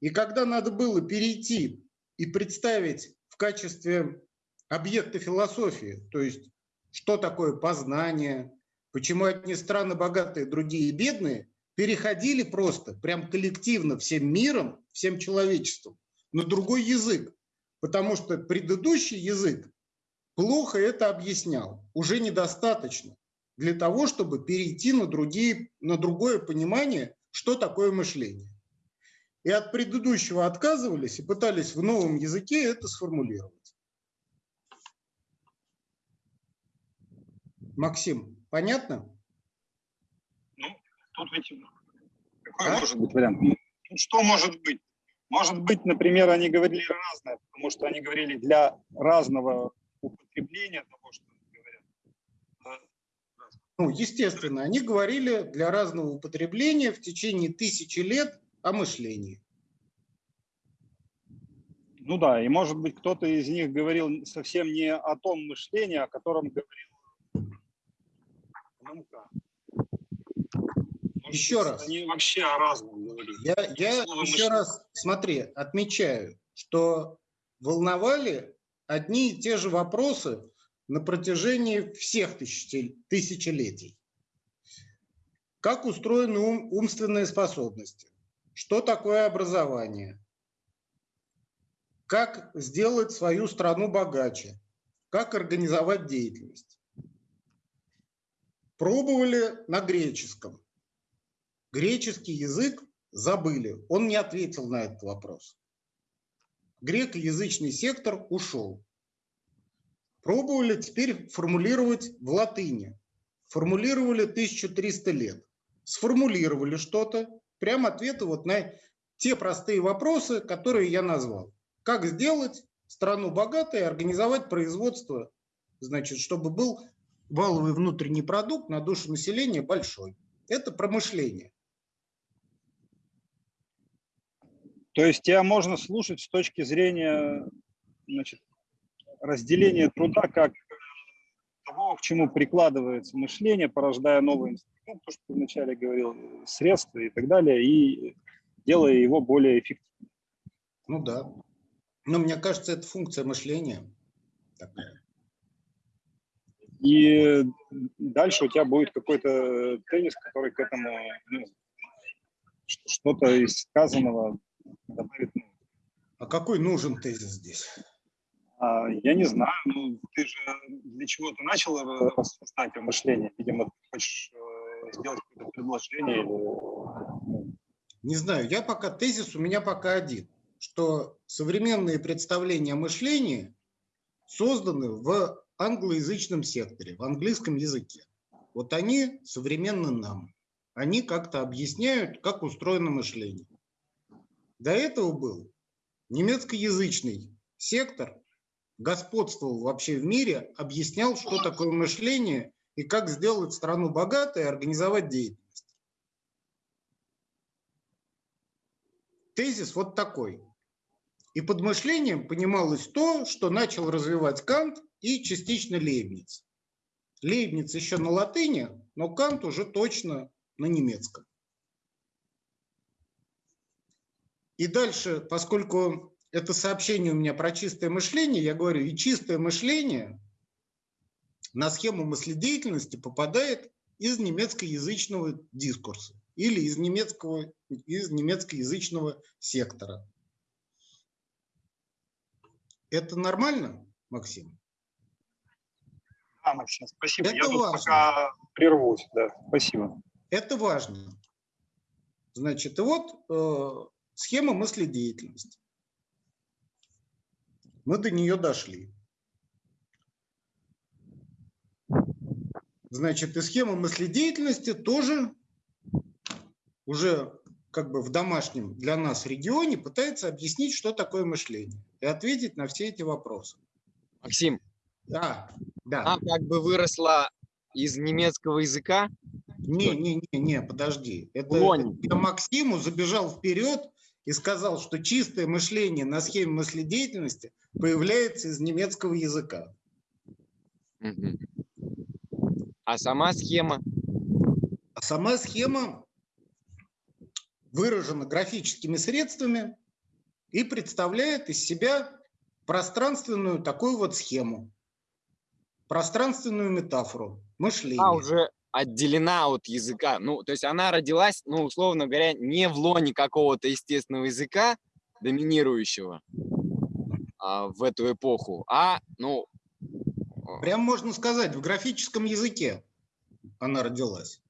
И когда надо было перейти и представить в качестве объекта философии, то есть что такое познание, почему одни страны богатые, другие бедные, переходили просто, прям коллективно, всем миром, всем человечеством на другой язык, потому что предыдущий язык плохо это объяснял, уже недостаточно для того, чтобы перейти на, другие, на другое понимание, что такое мышление и от предыдущего отказывались и пытались в новом языке это сформулировать. Максим, понятно? Ну, тут ведь какой а? может быть вариант? Что может быть? Может быть, например, они говорили разное, потому что они говорили для разного употребления того, что они говорят. Ну, естественно, они говорили для разного употребления в течение тысячи лет о мышлении. Ну да, и может быть кто-то из них говорил совсем не о том мышлении, о котором говорил Мамка. Еще раз. Они вообще о разном говорили. Я, я еще раз, смотри, отмечаю, что волновали одни и те же вопросы на протяжении всех тысячелетий. как устроены ум, умственные способности, что такое образование, как сделать свою страну богаче, как организовать деятельность. Пробовали на греческом. Греческий язык забыли. Он не ответил на этот вопрос. Грекоязычный сектор ушел. Пробовали теперь формулировать в латыни. Формулировали 1300 лет. Сформулировали что-то. Прям ответы вот на те простые вопросы, которые я назвал. Как сделать страну богатой организовать производство, значит, чтобы был валовый внутренний продукт на душу населения большой. Это промышление. То есть тебя можно слушать с точки зрения значит, разделения труда как того, к чему прикладывается мышление, порождая новый инструмент, то, что ты вначале говорил, средства и так далее, и делая его более эффективным. Ну да. Но мне кажется, это функция мышления такая. И дальше у тебя будет какой-то теннис, который к этому ну, что-то из сказанного добавит. А какой нужен тезис здесь? А, я не знаю, ну ты же для чего-то начал рассуждать о мышлении. Видимо, ты хочешь э, сделать какое-то предложение или... Ну. Не знаю, я пока тезис у меня пока один, что современные представления о мышлении созданы в англоязычном секторе, в английском языке. Вот они современны нам. Они как-то объясняют, как устроено мышление. До этого был немецкоязычный сектор, господствовал вообще в мире, объяснял, что такое мышление и как сделать страну богатой и организовать деятельность. Тезис вот такой. И под мышлением понималось то, что начал развивать Кант и частично Лейбниц. Лейбниц еще на латыни, но Кант уже точно на немецком. И дальше, поскольку это сообщение у меня про чистое мышление, я говорю, и чистое мышление на схему мыследеятельности попадает из немецкоязычного дискурса или из, немецкого, из немецкоязычного сектора. Это нормально, Максим? Да, Максим, спасибо. Это Я важно. пока прервусь. Да, спасибо. Это важно. Значит, и вот э, схема мыследеятельности. Мы до нее дошли. Значит, и схема мыследеятельности тоже уже как бы в домашнем для нас регионе пытается объяснить, что такое мышление и ответить на все эти вопросы. Максим, да, да. Она как бы выросла из немецкого языка? Не, не, не, не, подожди. Это, это Максиму забежал вперед и сказал, что чистое мышление на схеме мыследеятельности появляется из немецкого языка. А сама схема? А сама схема выражена графическими средствами и представляет из себя пространственную такую вот схему, пространственную метафору, мышление. Она уже отделена от языка. Ну, то есть она родилась, ну, условно говоря, не в лоне какого-то естественного языка, доминирующего а, в эту эпоху, а, ну... Прям можно сказать, в графическом языке она родилась.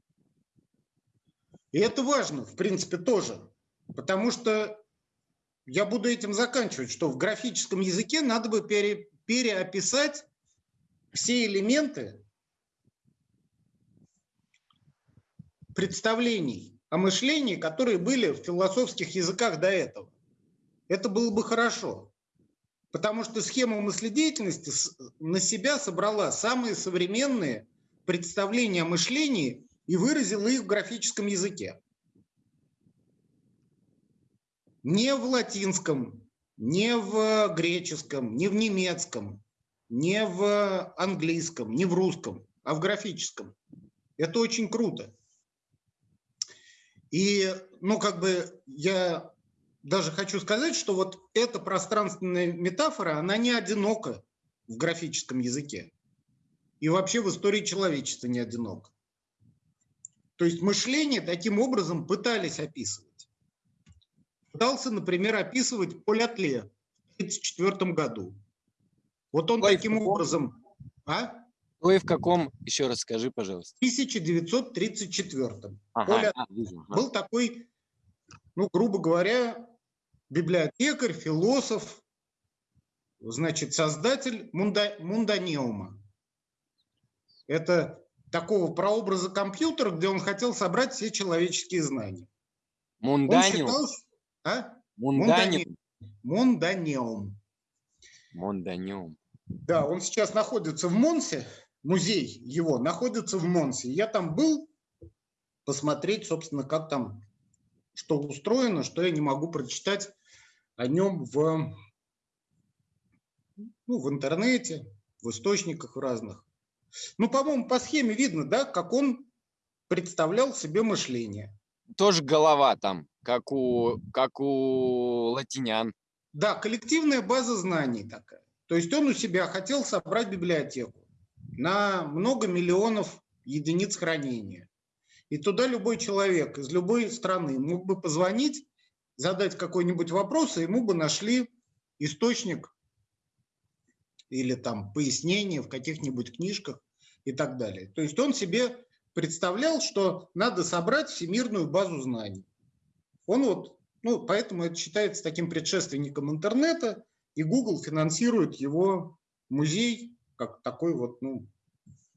И это важно, в принципе, тоже. Потому что я буду этим заканчивать, что в графическом языке надо бы пере, переописать все элементы представлений о мышлении, которые были в философских языках до этого. Это было бы хорошо. Потому что схема мыследеятельности на себя собрала самые современные представления о мышлении и выразила их в графическом языке. Не в латинском, не в греческом, не в немецком, не в английском, не в русском, а в графическом. Это очень круто. И, ну, как бы я даже хочу сказать, что вот эта пространственная метафора, она не одинока в графическом языке. И вообще в истории человечества не одинока. То есть мышление таким образом пытались описывать. Пытался, например, описывать Поль Атле в 1934 году. Вот он Ой, таким каком? образом... А? Ну и в каком, еще раз скажи, пожалуйста. 1934. Ага, а, вижу, ага. был такой, ну, грубо говоря, библиотекарь, философ, значит, создатель мунда, мунданеума. Это такого прообраза компьютера, где он хотел собрать все человеческие знания. Он Мунданиум. считал, ш- а? Мунданиум. Мунданеум. Мунданиум. Да, он сейчас находится в Монсе, музей его находится в Монсе. Я там был посмотреть, собственно, как там, что устроено, что я не могу прочитать о нем в, ну, в интернете, в источниках разных. Ну, по-моему, по схеме видно, да, как он представлял себе мышление. Тоже голова там, как у, как у латинян. Да, коллективная база знаний такая. То есть он у себя хотел собрать библиотеку на много миллионов единиц хранения. И туда любой человек из любой страны мог бы позвонить, задать какой-нибудь вопрос, и ему бы нашли источник или там пояснение в каких-нибудь книжках и так далее. То есть он себе представлял, что надо собрать всемирную базу знаний. Он вот, ну, поэтому это считается таким предшественником интернета, и Google финансирует его музей как такой вот, ну,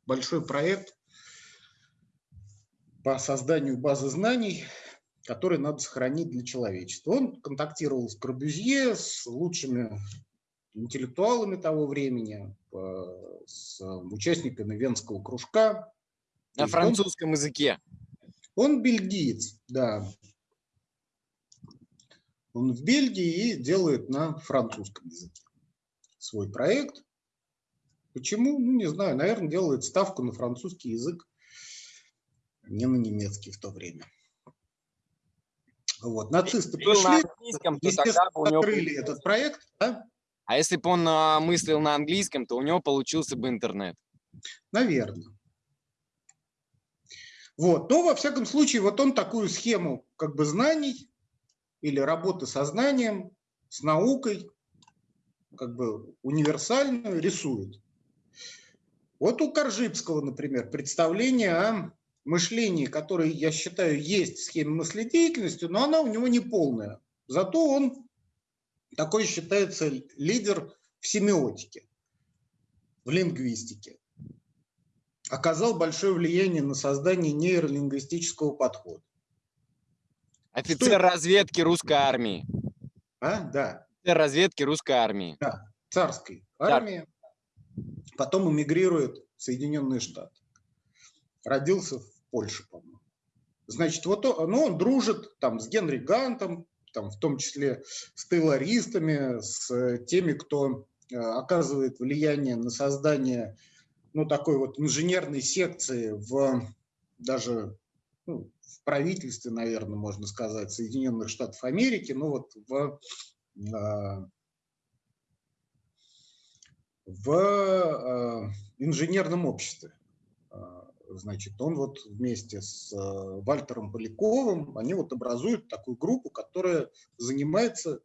большой проект по созданию базы знаний, который надо сохранить для человечества. Он контактировал с Корбюзье, с лучшими интеллектуалами того времени, э, с участниками Венского кружка. На есть он- французском языке. он бельгиец, да. Он в Бельгии и делает на французском языке свой проект. Почему? Ну, не знаю. Наверное, делает ставку на французский язык, не на немецкий в то время. Вот. Нацисты Был на пришли, английском, то тогда бы у него открыли получился- этот проект. да? А если бы он а, мыслил на английском, то у него получился бы интернет. Наверное. Вот. Но, во всяком случае, вот он такую схему как бы знаний или работы со знанием, с наукой, как бы универсальную рисует. Вот у Коржибского, например, представление о мышлении, которое, я считаю, есть в схеме мыследеятельности, но она у него не полная. Зато он такой считается лидер в семиотике, в лингвистике оказал большое влияние на создание нейролингвистического подхода. Офицер разведки русской армии. А? Да, Офицер разведки русской армии. царской армии. Потом эмигрирует в Соединенные Штаты. Родился в Польше, по-моему. Значит, вот он, ну, он дружит там с Генри Гантом, там, в том числе с тейлористами, с э, теми, кто э, оказывает влияние на создание ну, такой вот инженерной секции в даже ну, в правительстве, наверное, можно сказать, Соединенных Штатов Америки, ну вот в, а, в а, инженерном обществе. А, Значит, он вот вместе с а, Вальтером Поляковым, они вот образуют такую группу, которая занимается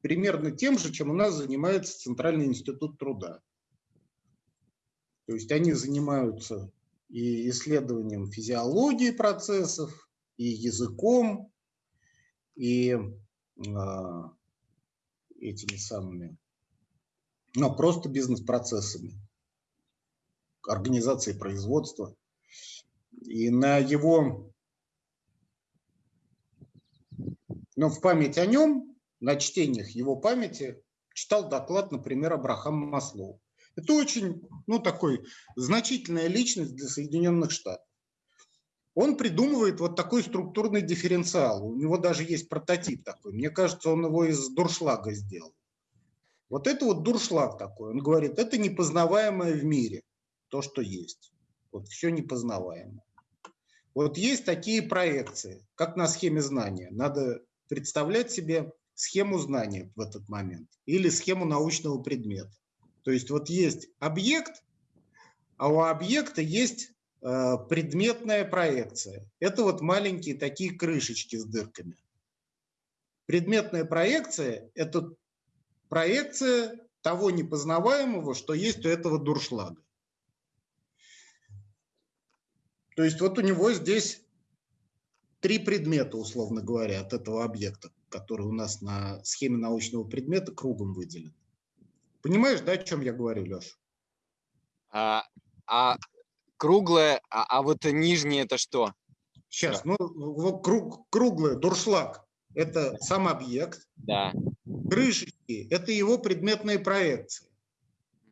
примерно тем же, чем у нас занимается Центральный институт труда. То есть они занимаются и исследованием физиологии процессов, и языком, и а, этими самыми, ну, просто бизнес-процессами, организацией производства. И на его, ну, в память о нем, на чтениях его памяти, читал доклад, например, Абрахам Маслоу. Это очень, ну, такой значительная личность для Соединенных Штатов. Он придумывает вот такой структурный дифференциал. У него даже есть прототип такой. Мне кажется, он его из дуршлага сделал. Вот это вот дуршлаг такой. Он говорит, это непознаваемое в мире, то, что есть. Вот все непознаваемое. Вот есть такие проекции, как на схеме знания. Надо представлять себе схему знания в этот момент или схему научного предмета. То есть вот есть объект, а у объекта есть э, предметная проекция. Это вот маленькие такие крышечки с дырками. Предметная проекция – это проекция того непознаваемого, что есть у этого дуршлага. То есть вот у него здесь три предмета, условно говоря, от этого объекта, который у нас на схеме научного предмета кругом выделен. Понимаешь, да, о чем я говорю, Леша? А, а круглое, а, а вот нижнее это что? Сейчас, ну, вот круг, круглое, дуршлаг – это сам объект. Да. Крышечки – это его предметные проекции.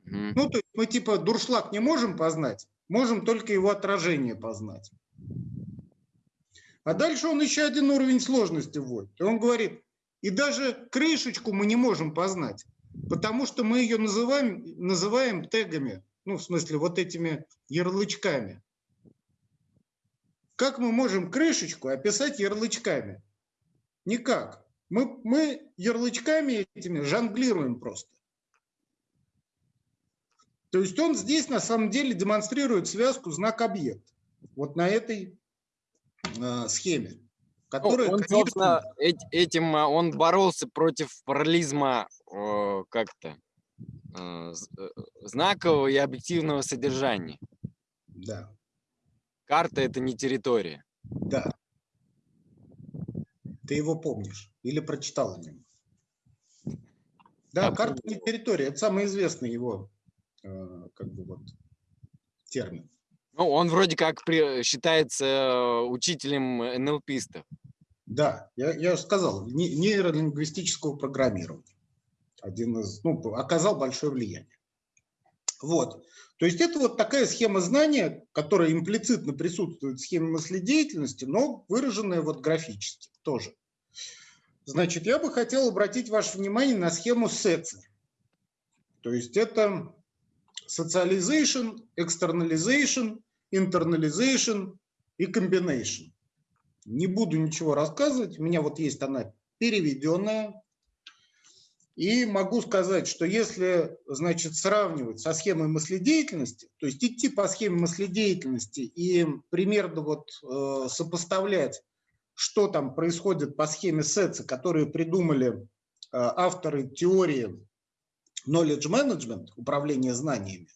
Угу. Ну, то есть мы типа дуршлаг не можем познать, можем только его отражение познать. А дальше он еще один уровень сложности вводит. И он говорит, и даже крышечку мы не можем познать, потому что мы ее называем, называем тегами, ну, в смысле, вот этими ярлычками. Как мы можем крышечку описать ярлычками? Никак. Мы, мы ярлычками этими жонглируем просто. То есть он здесь на самом деле демонстрирует связку знак-объект. Вот на этой э, схеме. Ну, которая, он, конечно... собственно, этим а, он боролся против параллизма э, как-то э, знакового и объективного содержания. Да. Карта – это не территория. Да. Ты его помнишь или прочитал о нем? Да, карта не территория. Это самый известный его э, как бы вот термин. Ну, он вроде как при, считается э, учителем НЛПистов. Да, я, я сказал, нейролингвистического программирования. Один из, ну, оказал большое влияние. Вот. То есть это вот такая схема знания, которая имплицитно присутствует в схеме мыследеятельности, но выраженная вот графически тоже. Значит, я бы хотел обратить ваше внимание на схему СЭЦИ. То есть это socialization, externalization, internalization и combination. Не буду ничего рассказывать, у меня вот есть она переведенная. И могу сказать, что если, значит, сравнивать со схемой мыследеятельности, то есть идти по схеме мыследеятельности и примерно вот э, сопоставлять, что там происходит по схеме СЭЦа, которую придумали э, авторы теории knowledge management, управление знаниями,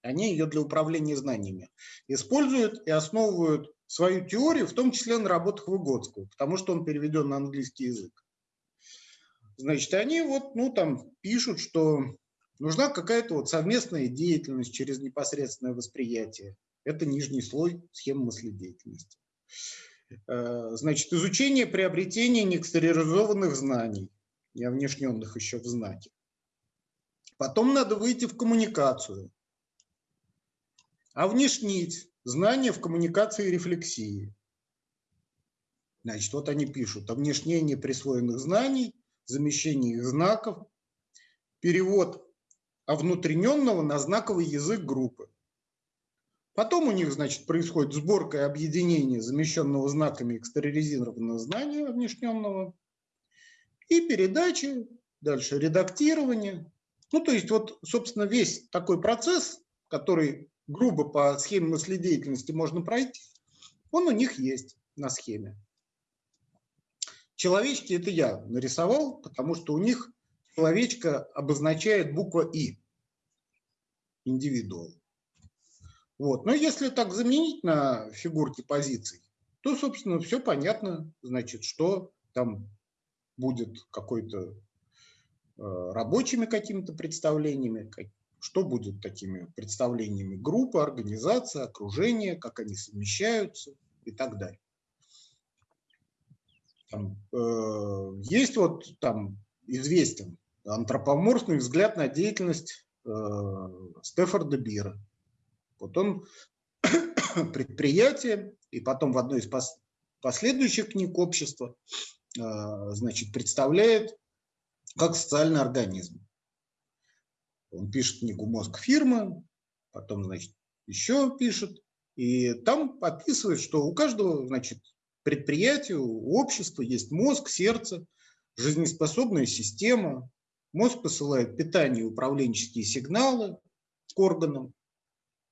они ее для управления знаниями используют и основывают свою теорию, в том числе на работах Выгодского, потому что он переведен на английский язык. Значит, они вот, ну, там пишут, что нужна какая-то вот совместная деятельность через непосредственное восприятие. Это нижний слой схемы мыследеятельности. Э, значит, изучение приобретения неэкстериоризованных знаний, не внешненных еще в знаке. Потом надо выйти в коммуникацию, а внешнить знания в коммуникации и рефлексии. Значит, вот они пишут о внешнении присвоенных знаний, замещении знаков, перевод овнутрененного на знаковый язык группы. Потом у них, значит, происходит сборка и объединение замещенного знаками экстериоризированного знания внешненного и передачи, дальше редактирование. Ну, то есть вот, собственно, весь такой процесс, который грубо по схеме мыследеятельности можно пройти, он у них есть на схеме. Человечки это я нарисовал, потому что у них человечка обозначает буква И, индивидуал. Вот. Но если так заменить на фигурки позиций, то, собственно, все понятно, значит, что там будет какой-то э, рабочими какими-то представлениями, что будет такими представлениями группы, организации, окружения, как они совмещаются и так далее. Там, э, есть вот там известен антропоморфный взгляд на деятельность э, Стефорда Бира. Вот он <coughs> предприятие, и потом в одной из пос последующих книг общества э, значит, представляет как социальный организм. Он пишет книгу «Мозг фирмы», потом, значит, еще пишет. И там описывает, что у каждого, значит, предприятия, у общества есть мозг, сердце, жизнеспособная система. Мозг посылает питание и управленческие сигналы к органам.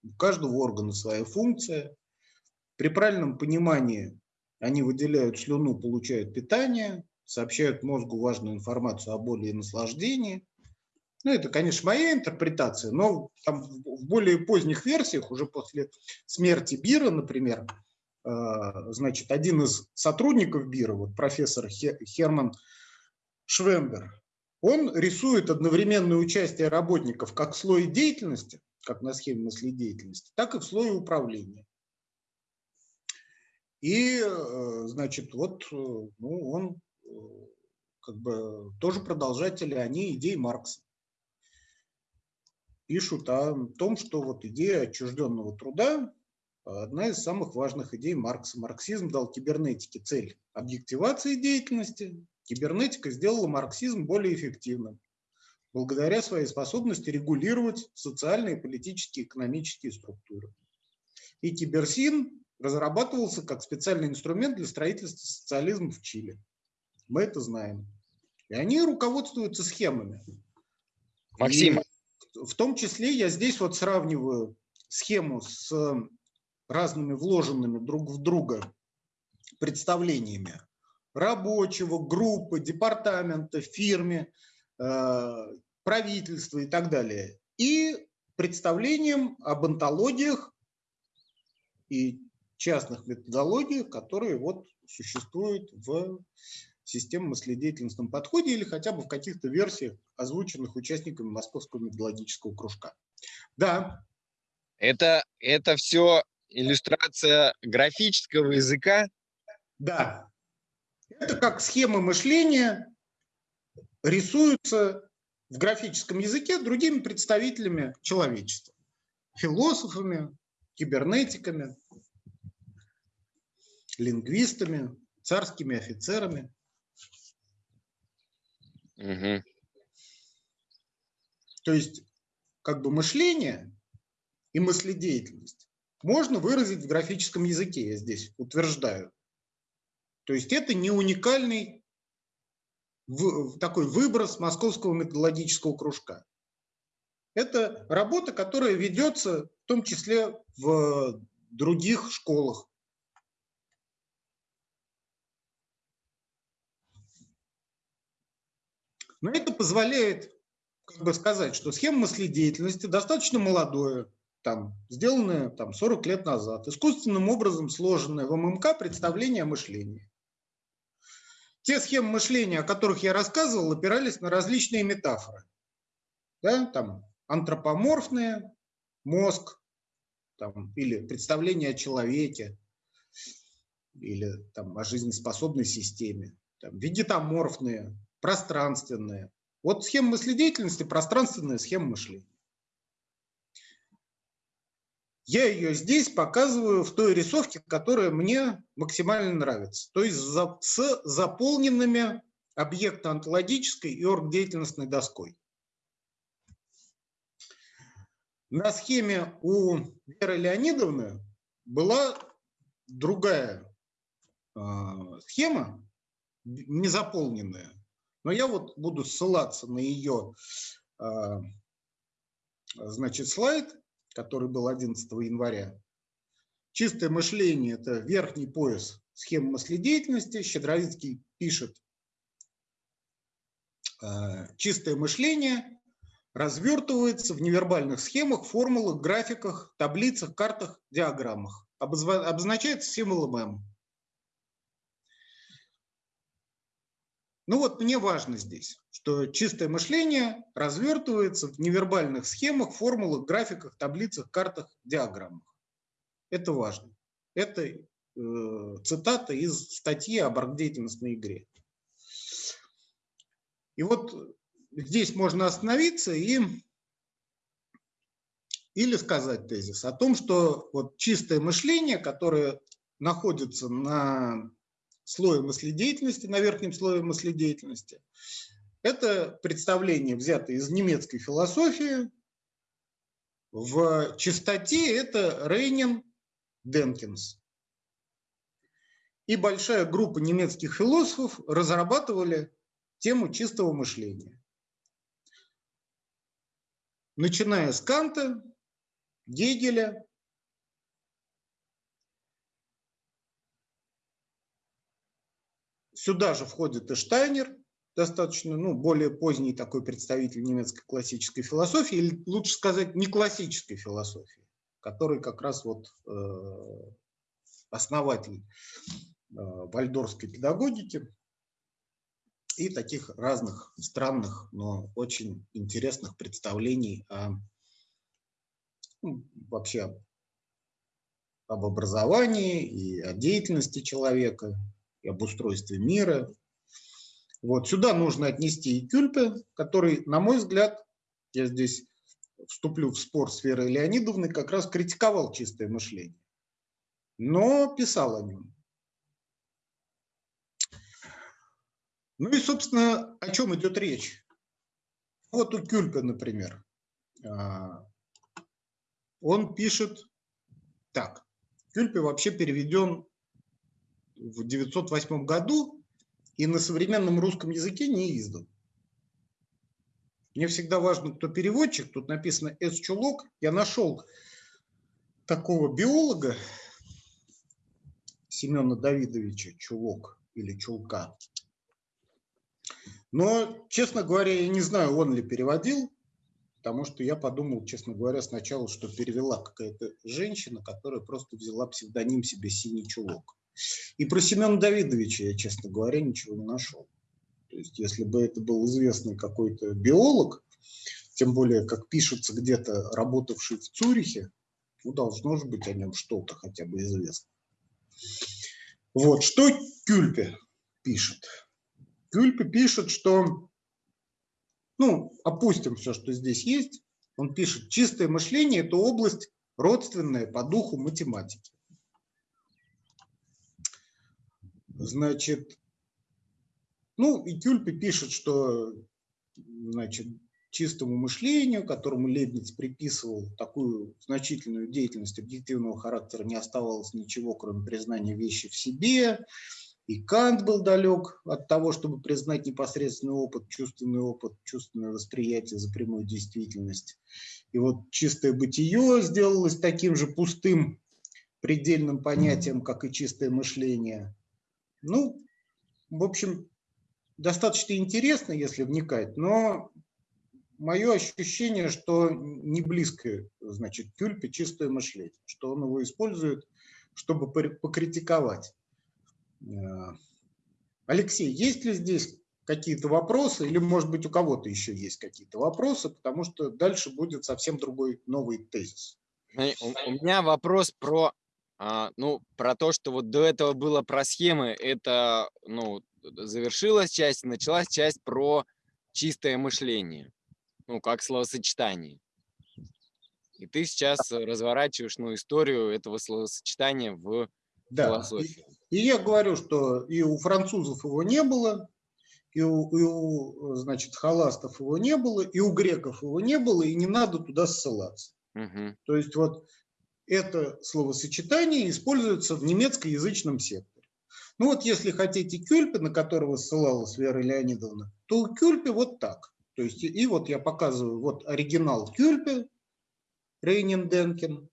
У каждого органа своя функция. При правильном понимании они выделяют слюну, получают питание, сообщают мозгу важную информацию о боли и наслаждении. Ну, это, конечно, моя интерпретация, но там в более поздних версиях, уже после смерти Бира, например, значит, один из сотрудников Бира, вот профессор Херман Швембер, он рисует одновременное участие работников как в слое деятельности, как на схеме мыследеятельности, так и в слое управления. И, э, значит, вот э, ну, он как бы тоже продолжатели, они идеи Маркса пишут о том, что вот идея отчужденного труда – одна из самых важных идей Маркса. Марксизм дал кибернетике цель объективации деятельности. Кибернетика сделала марксизм более эффективным благодаря своей способности регулировать социальные, политические, экономические структуры. И киберсин разрабатывался как специальный инструмент для строительства социализма в Чили. Мы это знаем. И они руководствуются схемами. Максим, И в том числе я здесь вот сравниваю схему с разными вложенными друг в друга представлениями рабочего, группы, департамента, фирме, э, правительства и так далее. И представлением об антологиях и частных методологиях, которые вот существуют в системном мыследеятельностном подходе или хотя бы в каких-то версиях, озвученных участниками Московского методологического кружка. Да. Это, это все иллюстрация графического языка? Да. Это как схемы мышления рисуются в графическом языке другими представителями человечества. Философами, кибернетиками, лингвистами, царскими офицерами. Угу. То есть как бы мышление и мыследеятельность можно выразить в графическом языке, я здесь утверждаю. То есть это не уникальный такой выброс Московского методологического кружка. Это работа, которая ведется в том числе в других школах. Но это позволяет как бы сказать, что схема мыследеятельности достаточно молодое, там, сделанное там, 40 лет назад, искусственным образом сложенное в ММК представление о мышлении. Те схемы мышления, о которых я рассказывал, опирались на различные метафоры. Да, там, антропоморфные, мозг, там, или представление о человеке, или там, о жизнеспособной системе, там, вегетоморфные, пространственные. Вот схема мыследеятельности – пространственная схема мышления. Я ее здесь показываю в той рисовке, которая мне максимально нравится. То есть с заполненными объектно-онтологической и оргдеятельностной доской. На схеме у Веры Леонидовны была другая э, схема, незаполненная. Но я вот буду ссылаться на ее а, значит, слайд, который был 11 января. Чистое мышление – это верхний пояс схемы мыследеятельности. Щедровицкий пишет, а, чистое мышление развертывается в невербальных схемах, формулах, графиках, таблицах, картах, диаграммах. Обозначается символом М. Ну вот мне важно здесь, что чистое мышление развертывается в невербальных схемах, формулах, графиках, таблицах, картах, диаграммах. Это важно. Это э, цитата из статьи об оргдеятельностной игре. И вот здесь можно остановиться и или сказать тезис о том, что вот чистое мышление, которое находится на слое мыследеятельности, на верхнем слое мыследеятельности. Это представление, взятое из немецкой философии. В чистоте это Рейнин Денкинс. И большая группа немецких философов разрабатывали тему чистого мышления. Начиная с Канта, Гегеля. Сюда же входит и Штайнер, достаточно, ну, более поздний такой представитель немецкой классической философии, или лучше сказать, не классической философии, который как раз вот э, основатель э, вальдорфской педагогики и таких разных странных, но очень интересных представлений о, ну, вообще об образовании и о деятельности человека, и об устройстве мира, вот сюда нужно отнести и Кюльпе, который, на мой взгляд, я здесь вступлю в спор с Верой Леонидовной, как раз критиковал чистое мышление, но писал о нем. Ну и, собственно, о чем идет речь? Вот у Кюльпе, например, а, он пишет так. Кюльпе вообще переведен в 908 году и на современном русском языке не издан. Мне всегда важно, кто переводчик. Тут написано «С. Чулок». Я нашел такого биолога Семена Давидовича Чулок или Чулка. Но, честно говоря, я не знаю, он ли переводил, потому что я подумал, честно говоря, сначала, что перевела какая-то женщина, которая просто взяла псевдоним себе «Синий чулок». И про Семена Давидовича я, честно говоря, ничего не нашел. То есть, если бы это был известный какой-то биолог, тем более, как пишется где-то, работавший в Цюрихе, ну, должно же быть о нем что-то хотя бы известно. Вот, что Кюльпе пишет? Кюльпе пишет, что, ну, опустим все, что здесь есть, он пишет, чистое мышление – это область родственная по духу математики. Значит, ну, и Кюльпе пишет, что значит, чистому мышлению, которому Лебниц приписывал такую значительную деятельность объективного характера, не оставалось ничего, кроме признания вещи в себе. И Кант был далек от того, чтобы признать непосредственный опыт, чувственный опыт, чувственное восприятие за прямую действительность. И вот чистое бытие сделалось таким же пустым, предельным понятием, как и чистое мышление – ну, в общем, достаточно интересно, если вникать, но мое ощущение, что не близко, значит, Кюльпе чистое мышление, что он его использует, чтобы покритиковать. Э, Алексей, есть ли здесь какие-то вопросы, или, может быть, у кого-то еще есть какие-то вопросы, потому что дальше будет совсем другой новый тезис. У, у меня вопрос про а, ну, про то, что вот до этого было про схемы, это, ну, завершилась часть, началась часть про чистое мышление, ну, как словосочетание. И ты сейчас разворачиваешь, ну, историю этого словосочетания в да. философии. И, и я говорю, что и у французов его не было, и у, и у, значит, холастов его не было, и у греков его не было, и не надо туда ссылаться. Угу. То есть вот это словосочетание используется в немецкоязычном секторе. Ну вот если хотите Кюльпе, на которого ссылалась Вера Леонидовна, то у Кюльпе вот так. То есть, и вот я показываю, вот оригинал Кюльпе, Рейнин Денкин.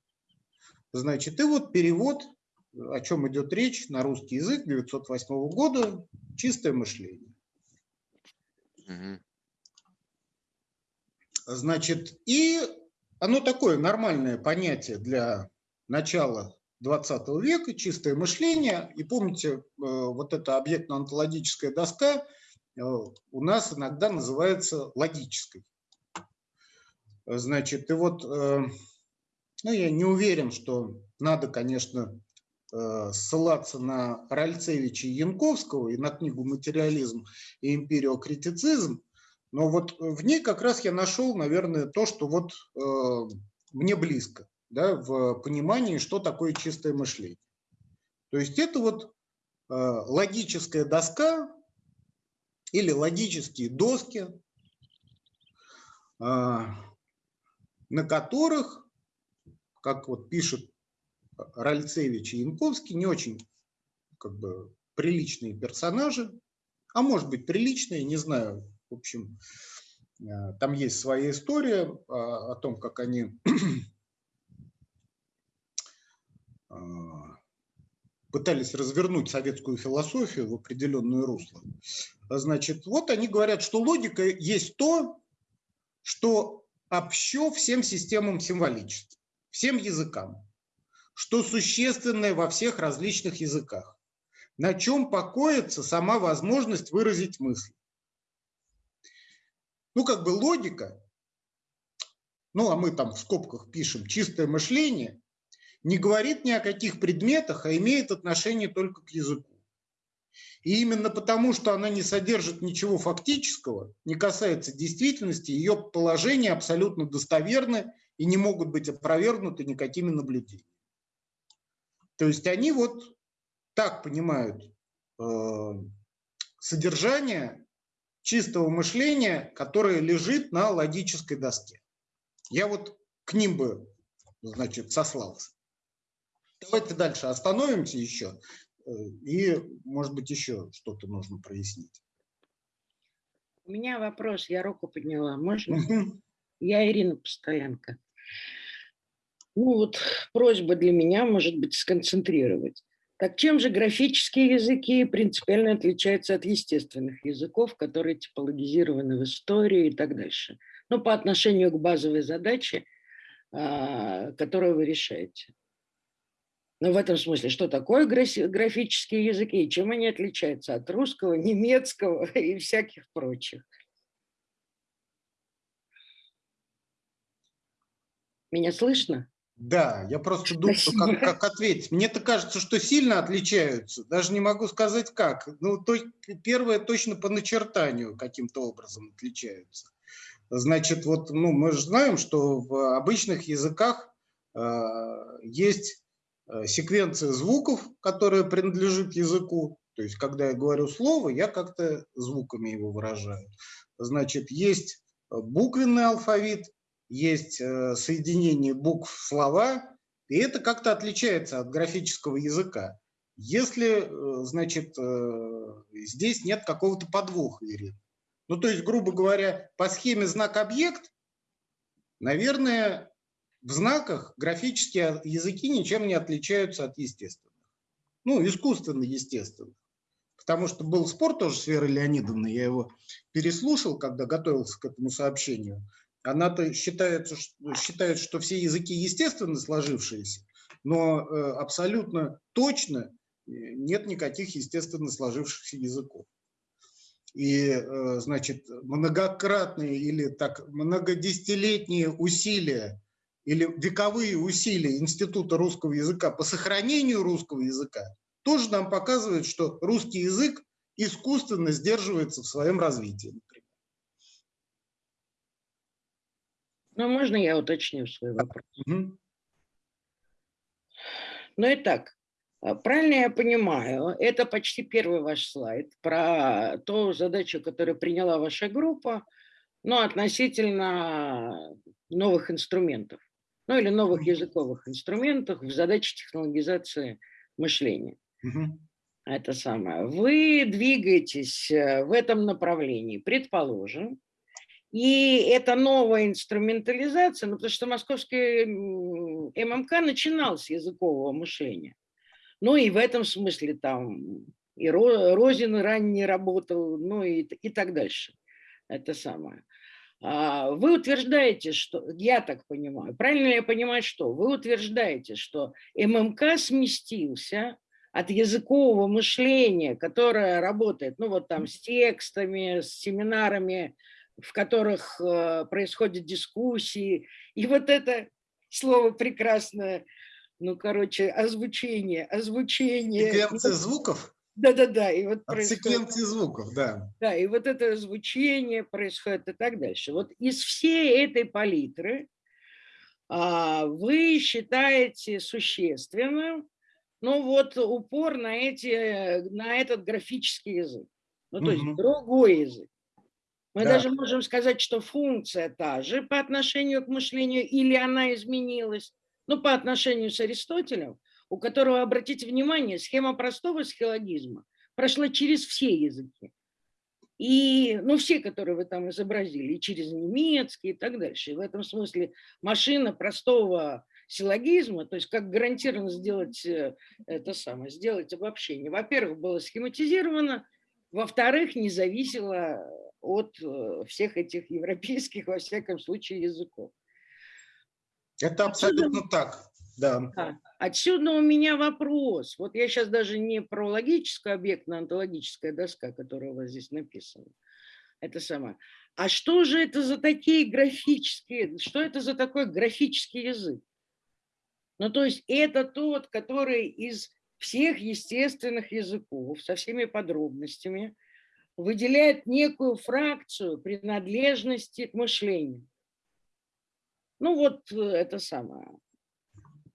Значит, и вот перевод, о чем идет речь на русский язык 908 года, чистое мышление. Значит, и оно такое нормальное понятие для начала 20 века, чистое мышление. И помните, э, вот эта объектно-онтологическая доска э, у нас иногда называется логической. Значит, и вот, э, ну, я не уверен, что надо, конечно, ссылаться на Ральцевича и Янковского и на книгу «Материализм и империокритицизм», но вот в ней как раз я нашел, наверное, то, что вот э, мне близко, да, в понимании, что такое чистое мышление. То есть это вот э, логическая доска или логические доски, э, на которых, как вот пишет Ральцевич и Янковский, не очень как бы приличные персонажи, а может быть приличные, не знаю, в общем, э, там есть своя история а, о том, как они <clears throat> э, пытались развернуть советскую философию в определенное русло. Значит, вот они говорят, что логика есть то, что общо всем системам символичеств, всем языкам, что существенное во всех различных языках, на чем покоится сама возможность выразить мысль. Ну, как бы логика, ну, а мы там в скобках пишем чистое мышление, не говорит ни о каких предметах, а имеет отношение только к языку. И именно потому, что она не содержит ничего фактического, не касается действительности, ее положения абсолютно достоверны и не могут быть опровергнуты никакими наблюдениями. То есть они вот так понимают э, содержание чистого мышления, которое лежит на логической доске. Я вот к ним бы, значит, сослался. Давайте дальше остановимся еще. Э, и, может быть, еще что-то нужно прояснить. У меня вопрос, я руку подняла, можно? Я Ирина Постоянка. Ну вот просьба для меня, может быть, сконцентрировать. Так чем же графические языки принципиально отличаются от естественных языков, которые типологизированы в истории и так дальше? Ну, по отношению к базовой задаче, а, которую вы решаете. Ну, в этом смысле, что такое графические языки и чем они отличаются от русского, немецкого <laughs> и всяких прочих? Меня слышно? Да, я просто думаю, как, как ответить. Мне-то кажется, что сильно отличаются. Даже не могу сказать как. Ну, то, первое точно по начертанию каким-то образом отличаются. Значит, вот ну, мы же знаем, что в обычных языках э, есть секвенция звуков, которая принадлежит языку. То есть, когда я говорю слово, я как-то звуками его выражаю. Значит, есть буквенный алфавит, есть э, соединение букв слова, и это как-то отличается от графического языка. Если, значит, здесь нет какого-то подвоха, Ирина. Ну, то есть, грубо говоря, по схеме знак-объект, наверное, в знаках графические языки ничем не отличаются от естественных. Ну, искусственно естественных. Потому что был спор тоже с Верой Леонидовной, я его переслушал, когда готовился к этому сообщению. Она-то считает, считает, что все языки естественно сложившиеся, но э, абсолютно точно э, нет никаких естественно сложившихся языков. И, э, значит, многократные или так многодесятилетние усилия или вековые усилия Института русского языка по сохранению русского языка тоже нам показывают, что русский язык искусственно сдерживается в своем развитии. Ну, можно я уточню свой вопрос? Угу. Ну, итак, а, правильно я понимаю, это почти первый ваш слайд про ту задачу, которую приняла ваша группа, но относительно новых инструментов ну или новых языковых инструментах в задаче технологизации мышления. Угу. Это самое. Вы двигаетесь э, в этом направлении, предположим, и это новая инструментализация, ну, потому что московский ММК начинал с языкового мышления. Ну и в этом смысле там и Розин ранее работал, ну и, и так дальше. Это самое. А, вы утверждаете, что, я так понимаю, правильно я понимаю, что? Вы утверждаете, что ММК сместился от языкового мышления, которое работает, ну вот там с текстами, с семинарами, в которых э, происходят дискуссии, и вот это слово прекрасное, ну, короче, озвучение, озвучение. Секвенция звуков? Да-да-да. И вот От происходит... секвенции звуков, да. Да, и вот это звучение происходит и так дальше. Вот из всей этой палитры а, вы считаете существенным, ну вот упор на, эти, на этот графический язык. Ну, то угу. есть другой язык. Мы да. даже можем сказать, что функция та же по отношению к мышлению, или она изменилась. Ну, по отношению с Аристотелем, у которого, обратите внимание, схема простого схилогизма прошла через все языки. И, ну, все, которые вы там изобразили, и через немецкий и так дальше. И в этом смысле машина простого силлогизма, то есть как гарантированно сделать э, это самое, сделать обобщение. Во-первых, было схематизировано, во-вторых, не зависело от э, всех этих европейских, во всяком случае, языков. Это абсолютно Отсюда... так. Да. да. Отсюда у меня вопрос. Вот я сейчас даже не про логическую объектно-онтологическая доска, которая у вас здесь написана. Это самое. А что же это за такие графические, что это за такой графический язык? Ну, то есть это тот, который из всех естественных языков со всеми подробностями выделяет некую фракцию принадлежности к мышлению. Ну, вот э, это самое.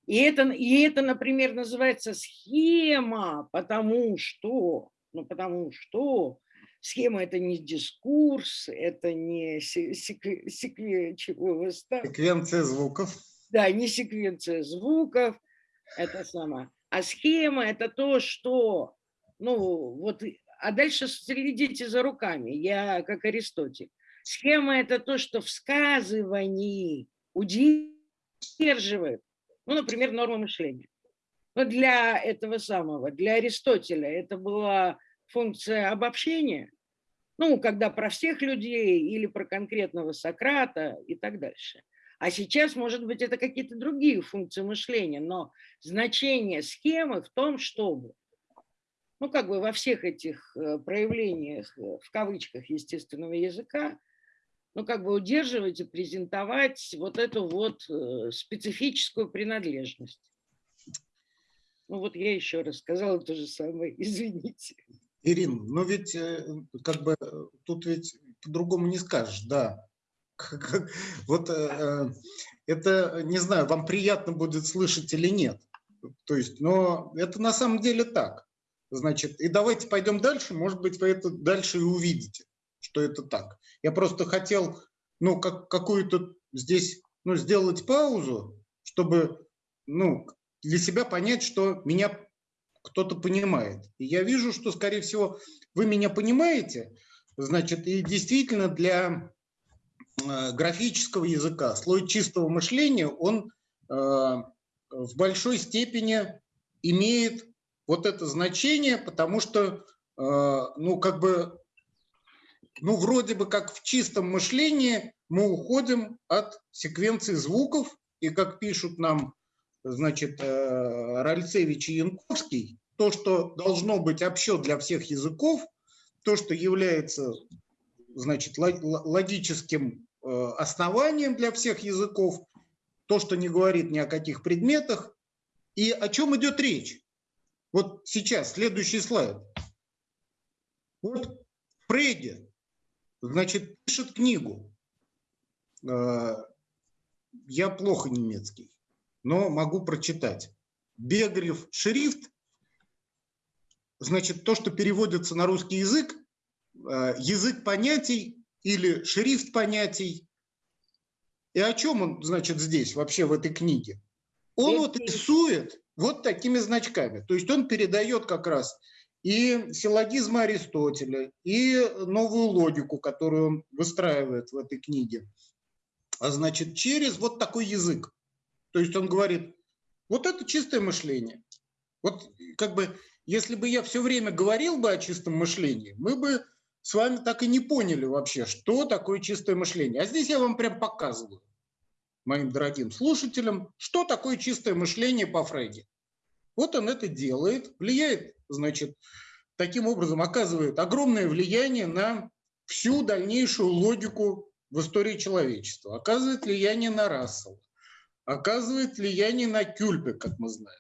И это, и это, например, называется схема, потому что, ну, потому что схема – это не дискурс, это не секве, секве, чего секвенция звуков. Да, не секвенция звуков, это сама. А схема – это то, что, ну, вот, а дальше следите за руками, я как Аристотель. Схема – это то, что в сказывании удерживает ну, например, норма мышления. Но для этого самого, для Аристотеля это была функция обобщения, ну, когда про всех людей или про конкретного Сократа и так дальше. А сейчас, может быть, это какие-то другие функции мышления, но значение схемы в том, чтобы, ну, как бы во всех этих э, проявлениях, э, в кавычках, естественного языка, ну, как бы удерживать и презентовать вот эту вот э, специфическую принадлежность. Ну, вот я еще раз сказала то же самое, <laughs> извините. Ирина, ну ведь как бы тут ведь по-другому не скажешь, да. <laughs> Вот это, не знаю, вам приятно будет слышать или нет. То есть, но это на самом деле так. Значит, и давайте пойдем дальше, может быть, вы это дальше и увидите что это так. Я просто хотел, ну, как, какую-то здесь, ну, сделать паузу, чтобы, ну, для себя понять, что меня кто-то понимает. И я вижу, что, скорее всего, вы меня понимаете, значит, и действительно для э, графического языка слой чистого мышления, он э, в большой степени имеет вот это значение, потому что, э, ну, как бы ну, вроде бы как в чистом мышлении мы уходим от секвенции звуков, и как пишут нам, значит, э, Ральцевич и Янковский, то, что должно быть общо для всех языков, то, что является, значит, логическим э, основанием для всех языков, то, что не говорит ни о каких предметах. И о чем идет речь? Вот сейчас, следующий слайд. Вот Фрейди Значит, пишет книгу. Э, я плохо немецкий, но могу прочитать. Бегарев шрифт, значит, то, что переводится на русский язык, э, язык понятий или шрифт понятий. И о чем он, значит, здесь, вообще в этой книге? Он вот рисует вот такими значками. То есть он передает как раз и силлогизмы Аристотеля, и новую логику, которую он выстраивает в этой книге. А значит, через вот такой язык. То есть он говорит, вот это чистое мышление. Вот как бы, если бы я все время говорил бы о чистом мышлении, мы бы с вами так и не поняли вообще, что такое чистое мышление. А здесь я вам прям показываю, моим дорогим слушателям, что такое чистое мышление по Фрейде. Вот он это делает, влияет значит, таким образом оказывает огромное влияние на всю дальнейшую логику в истории человечества, оказывает влияние на Рассела, оказывает влияние на Кюльпе, как мы знаем.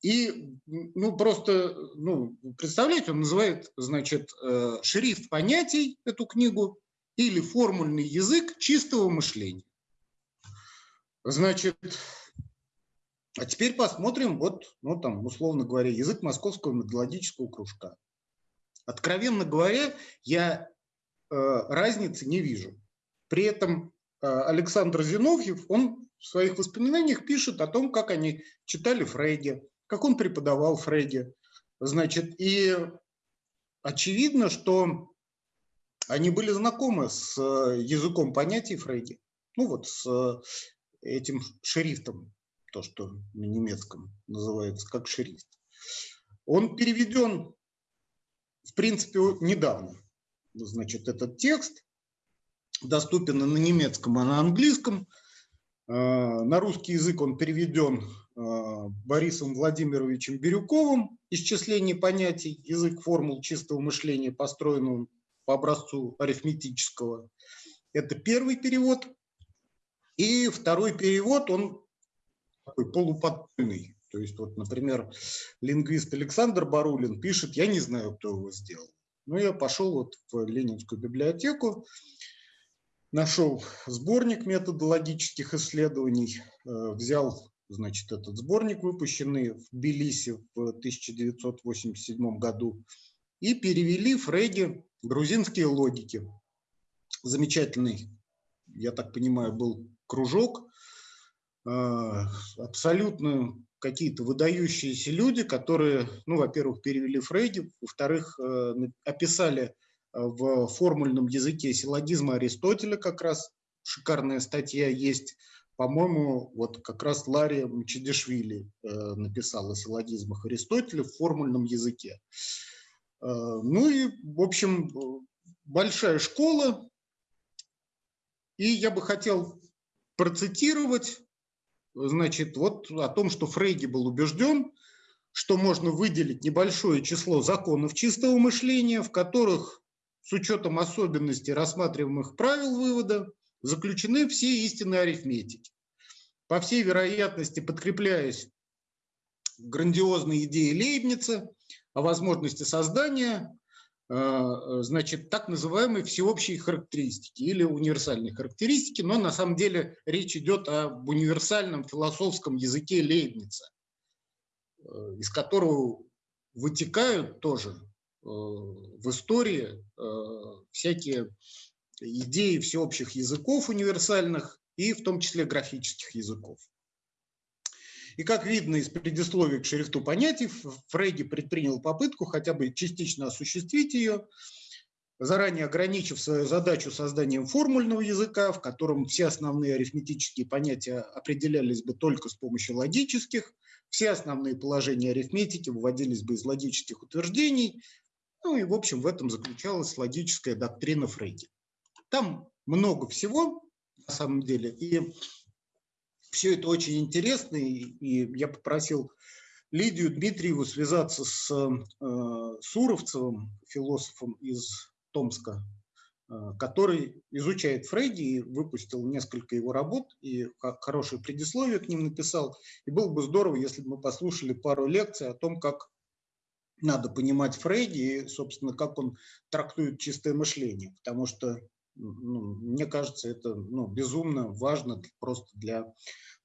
И, ну, просто, ну, представляете, он называет, значит, э, шрифт понятий, эту книгу, или формульный язык чистого мышления. Значит, а теперь посмотрим, вот, ну там, условно говоря, язык московского методологического кружка. Откровенно говоря, я э, разницы не вижу. При этом э, Александр Зиновьев, он в своих воспоминаниях пишет о том, как они читали Фрейде, как он преподавал Фрейде. Значит, и очевидно, что они были знакомы с э, языком понятий Фрейде, ну вот с этим шрифтом то, что на немецком называется как шрифт. Он переведен, в принципе, недавно. Значит, этот текст доступен на немецком, а на английском. А, на русский язык он переведен а, Борисом Владимировичем Бирюковым «Исчисление понятий. Язык формул чистого мышления, построенного по образцу арифметического». Это первый перевод. И второй перевод, он такой полуподпольный. То есть, вот, например, лингвист Александр Барулин пишет, я не знаю, кто его сделал. Но я пошел вот в Ленинскую библиотеку, нашел сборник методологических исследований, э, взял, значит, этот сборник, выпущенный в Тбилиси в 1987 году, и перевели Фрейди грузинские логики. Замечательный, я так понимаю, был кружок, э, абсолютно какие-то выдающиеся люди, которые, ну, во-первых, перевели Фрейди, во-вторых, э, описали в формульном языке силлогизма Аристотеля как раз шикарная статья есть. По-моему, вот как раз Лария Мчедишвили э, написала о силлогизмах Аристотеля в формульном языке. Э, ну и, в общем, большая школа. И я бы хотел процитировать, значит, вот о том, что Фрейди был убежден, что можно выделить небольшое число законов чистого мышления, в которых с учетом особенностей рассматриваемых правил вывода заключены все истины арифметики. По всей вероятности, подкрепляясь грандиозной идеей Лейбница о возможности создания значит, так называемой всеобщей характеристики или универсальной характеристики, но на самом деле речь идет об универсальном философском языке Лейбница, э, из которого вытекают тоже Э, в истории э, всякие идеи всеобщих языков универсальных и в том числе графических языков. И как видно из предисловия к шрифту понятий, Фрейди предпринял попытку хотя бы частично осуществить ее, заранее ограничив свою задачу созданием формульного языка, в котором все основные арифметические понятия определялись бы только с помощью логических, все основные положения арифметики выводились бы из логических утверждений, ну и, в общем, в этом заключалась логическая доктрина Фрейди. Там много всего, на самом деле, и все это очень интересно, и я попросил Лидию Дмитриеву связаться с э, Суровцевым, философом из Томска, э, который изучает Фрейди и выпустил несколько его работ, и хорошее предисловие к ним написал. И было бы здорово, если бы мы послушали пару лекций о том, как надо понимать Фрейди и, собственно, как он трактует чистое мышление, потому что, ну, мне кажется, это ну, безумно важно просто для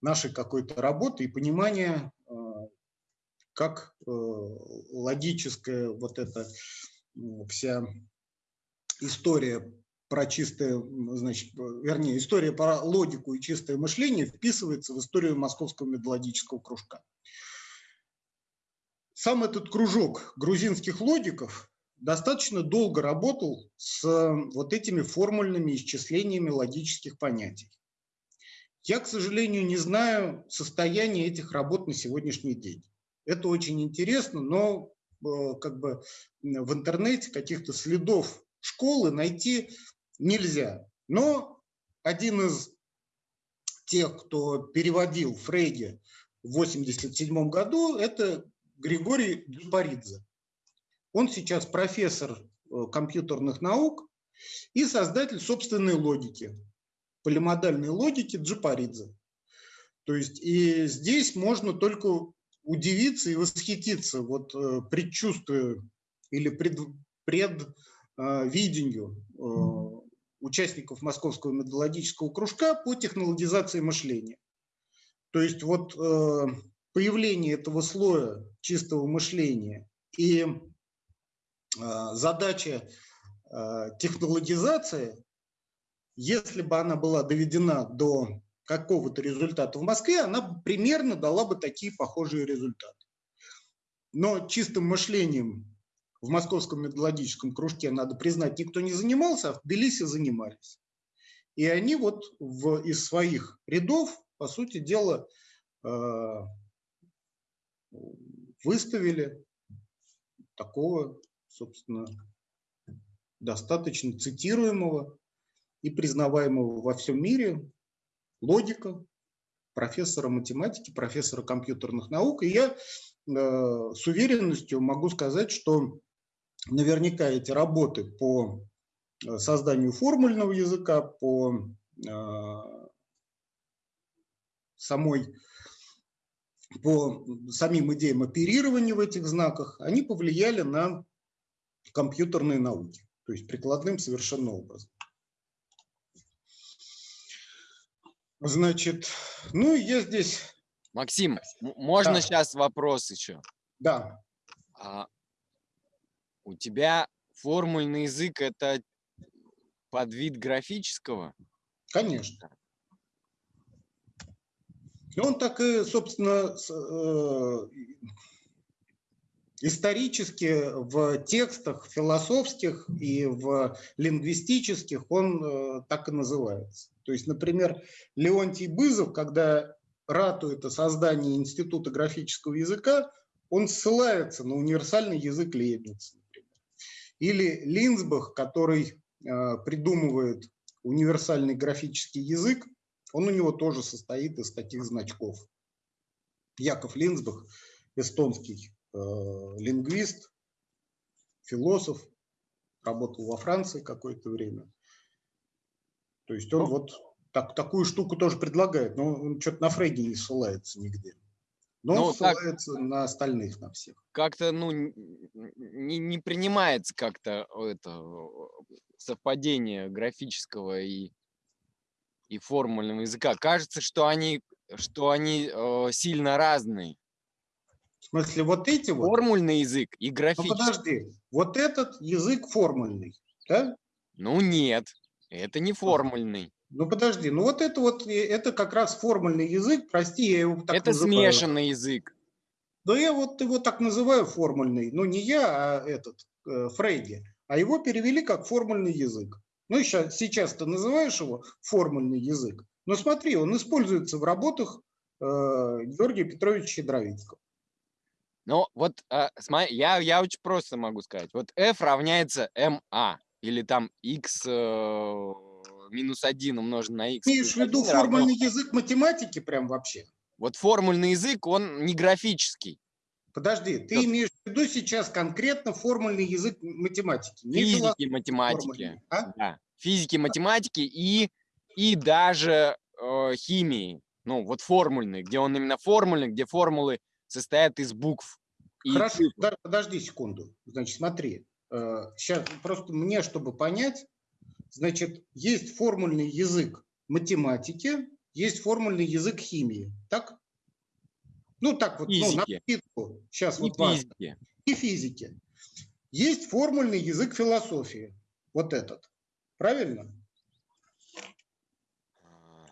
нашей какой-то работы и понимания, э, как э, логическая вот эта вся история про чистое, значит, вернее, история про логику и чистое мышление вписывается в историю Московского методологического кружка. Сам этот кружок грузинских логиков достаточно долго работал с вот этими формульными исчислениями логических понятий. Я, к сожалению, не знаю состояние этих работ на сегодняшний день. Это очень интересно, но э, как бы в интернете каких-то следов школы найти нельзя. Но один из тех, кто переводил Фрейди в 1987 году, это Григорий Джупаридзе. Он сейчас профессор э, компьютерных наук и создатель собственной логики, полимодальной логики Джупаридзе. То есть и здесь можно только удивиться и восхититься, вот э, предчувствуя или пред, предвидению э, участников Московского методологического кружка по технологизации мышления. То есть вот появление этого слоя чистого мышления и задача а, технологизации, если бы она была доведена до какого-то результата в Москве, она примерно дала бы такие похожие результаты. Но чистым мышлением в Московском методологическом кружке, надо признать, никто не занимался, а в Тбилиси занимались. И они вот в, из своих рядов, по сути дела, э, выставили такого, собственно, достаточно цитируемого и признаваемого во всем мире логика, профессора математики, профессора компьютерных наук. И я э, с уверенностью могу сказать, что наверняка эти работы по э, созданию формульного языка, по э, самой по самим идеям оперирования в этих знаках, они повлияли на компьютерные науки, то есть прикладным совершенно образом. Значит, ну я здесь... Максим, можно Да. сейчас вопрос еще? Да, А у тебя формульный язык это подвид графического? конечно. И он так и, собственно, э, исторически в текстах философских и в лингвистических он э, так и называется. То есть, например, Леонтий Бызов, когда ратует о создании Института графического языка, он ссылается на универсальный язык Лейбница, например. Или Линсбах, который э, придумывает универсальный графический язык, он у него тоже состоит из таких значков. Яков Линсбах, эстонский лингвист, философ, работал во Франции какое-то время. То есть он Ну. вот так, такую штуку тоже предлагает, но он что-то на Фрейде не ссылается нигде. Но Ну, он так- ссылается на остальных, на всех. Как-то, ну, не, не принимается как-то это э, совпадение графического и, и формульного языка. Кажется, что они, что они э, сильно разные. В смысле, вот эти вот... Формульный язык и Ну, графический. подожди, вот этот язык формульный, да? Ну нет, это не формульный. Ну подожди, ну вот это вот, э, это как раз формульный язык, прости, я его так это называю. смешанный язык. Да я вот его так называю формульный, ну не я, а этот, э, Фрейди, а его перевели как формульный язык. Ну ща- сейчас ты называешь его формульный язык, но смотри, он используется в работах э, Георгия Петровича Щедровицкого. Ну вот смотри, я, я очень просто могу сказать. Вот f равняется ma или там x э, минус 1 умножить на x. Имеешь в виду 1 равно- формульный язык математики прям вообще? Вот формульный язык, он не графический. Подожди, ты Что? имеешь в виду сейчас конкретно формульный язык математики, не Физики, математики. формульный, а? Да. Физики, математики и, и даже э, химии. Ну, вот формульный, где он именно формульный, где формулы состоят из букв. и Хорошо, цифр. подожди секунду. Значит, смотри, сейчас просто мне, чтобы понять, значит, есть формульный язык математики, есть формульный язык химии, так? Ну, так вот, ну, на Физики. сейчас И вот важно. физики. И физики. Есть формульный язык философии, вот этот. Правильно? А,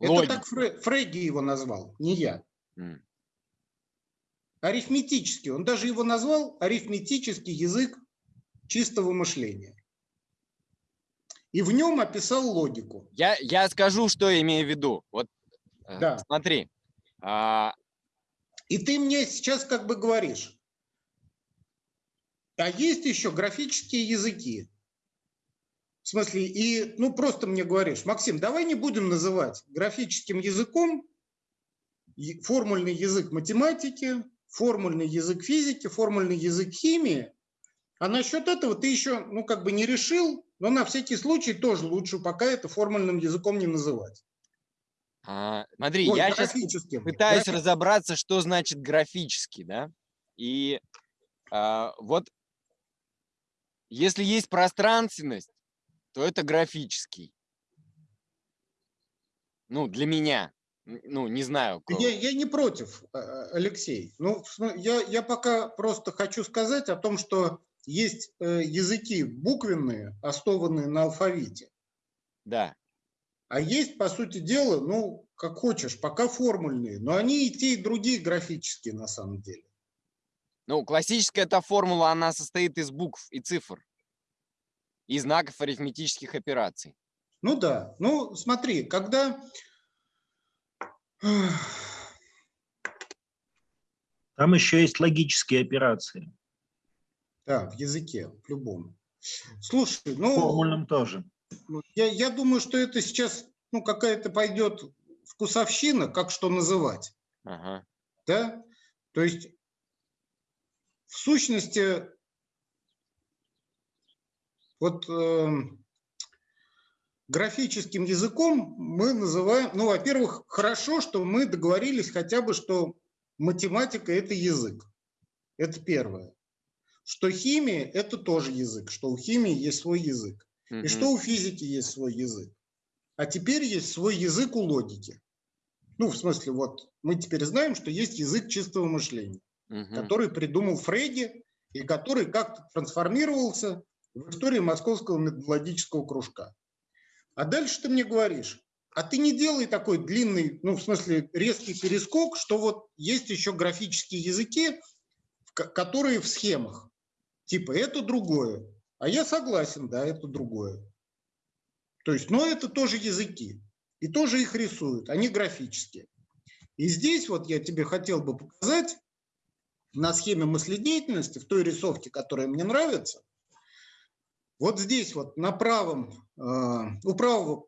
Это логика. так Фре- Фрейди его назвал, не я. Арифметический. Он даже его назвал арифметический язык чистого мышления. И в нем описал логику. Я, я скажу, что я имею в виду. Вот э, Да. смотри. а, И ты мне сейчас как бы говоришь, а есть еще графические языки. В смысле, и, ну, просто мне говоришь, Максим, давай не будем называть графическим языком формульный язык математики, формульный язык физики, формульный язык химии. А насчет этого ты еще, ну, как бы не решил, но на всякий случай тоже лучше пока это формульным языком не называть. а, смотри, Ой, я сейчас пытаюсь Графи- разобраться, что значит графический, да? И а, вот если есть пространственность, то это графический. Ну, для меня. Ну, не знаю. Я, я не против, э, Алексей. Ну, я, я пока просто хочу сказать о том, что есть э, языки буквенные, основанные на алфавите, Да. а есть, по сути дела, ну, как хочешь, пока формульные, но они и те, и другие графические на самом деле. Ну, классическая эта формула, она состоит из букв и цифр. И знаков арифметических операций. Ну да, ну смотри, когда <sighs> Там еще есть логические операции. Да, в языке, в любом. Слушай, В ну, формульном тоже. ну, я, я думаю, что это сейчас ну, какая-то пойдет вкусовщина, как что называть. Ага. Да? То есть, в сущности, вот эм, графическим языком мы называем, ну, во-первых, хорошо, что мы договорились хотя бы, что математика – это язык. Это первое. Что химия – это тоже язык, что у химии есть свой язык. И Мгм. что у физики есть свой язык. А теперь есть свой язык у логики. Ну, в смысле, вот мы теперь знаем, что есть язык чистого мышления, Мгм. который придумал Фрейди и который как-то трансформировался в истории Московского методологического кружка. А дальше ты мне говоришь, а ты не делай такой длинный, ну, в смысле, резкий перескок, что вот есть еще графические языки, которые в схемах. Типа, это другое. А я согласен, да, это другое. То есть, но это тоже языки. И тоже их рисуют, они графические. И здесь вот я тебе хотел бы показать на схеме мыследеятельности, в той рисовке, которая мне нравится, вот здесь вот на правом, э, у правого,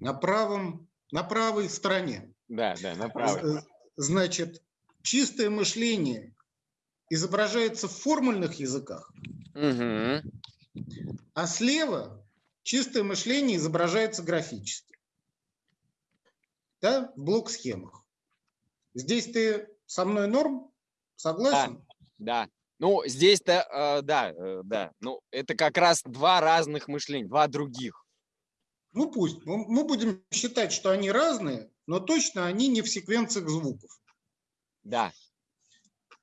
на правом, на правой стороне Да, да, направо. Э, Значит, чистое мышление изображается в формульных языках, Мгм. а слева чистое мышление изображается графически. Да, в блок-схемах. Здесь ты со мной норм? Согласен? Да. Ну, здесь-то, э, да, э, да. Ну, это как раз два разных мышления, два других. Ну пусть. Мы будем считать, что они разные, но точно они не в секвенциях звуков. Да.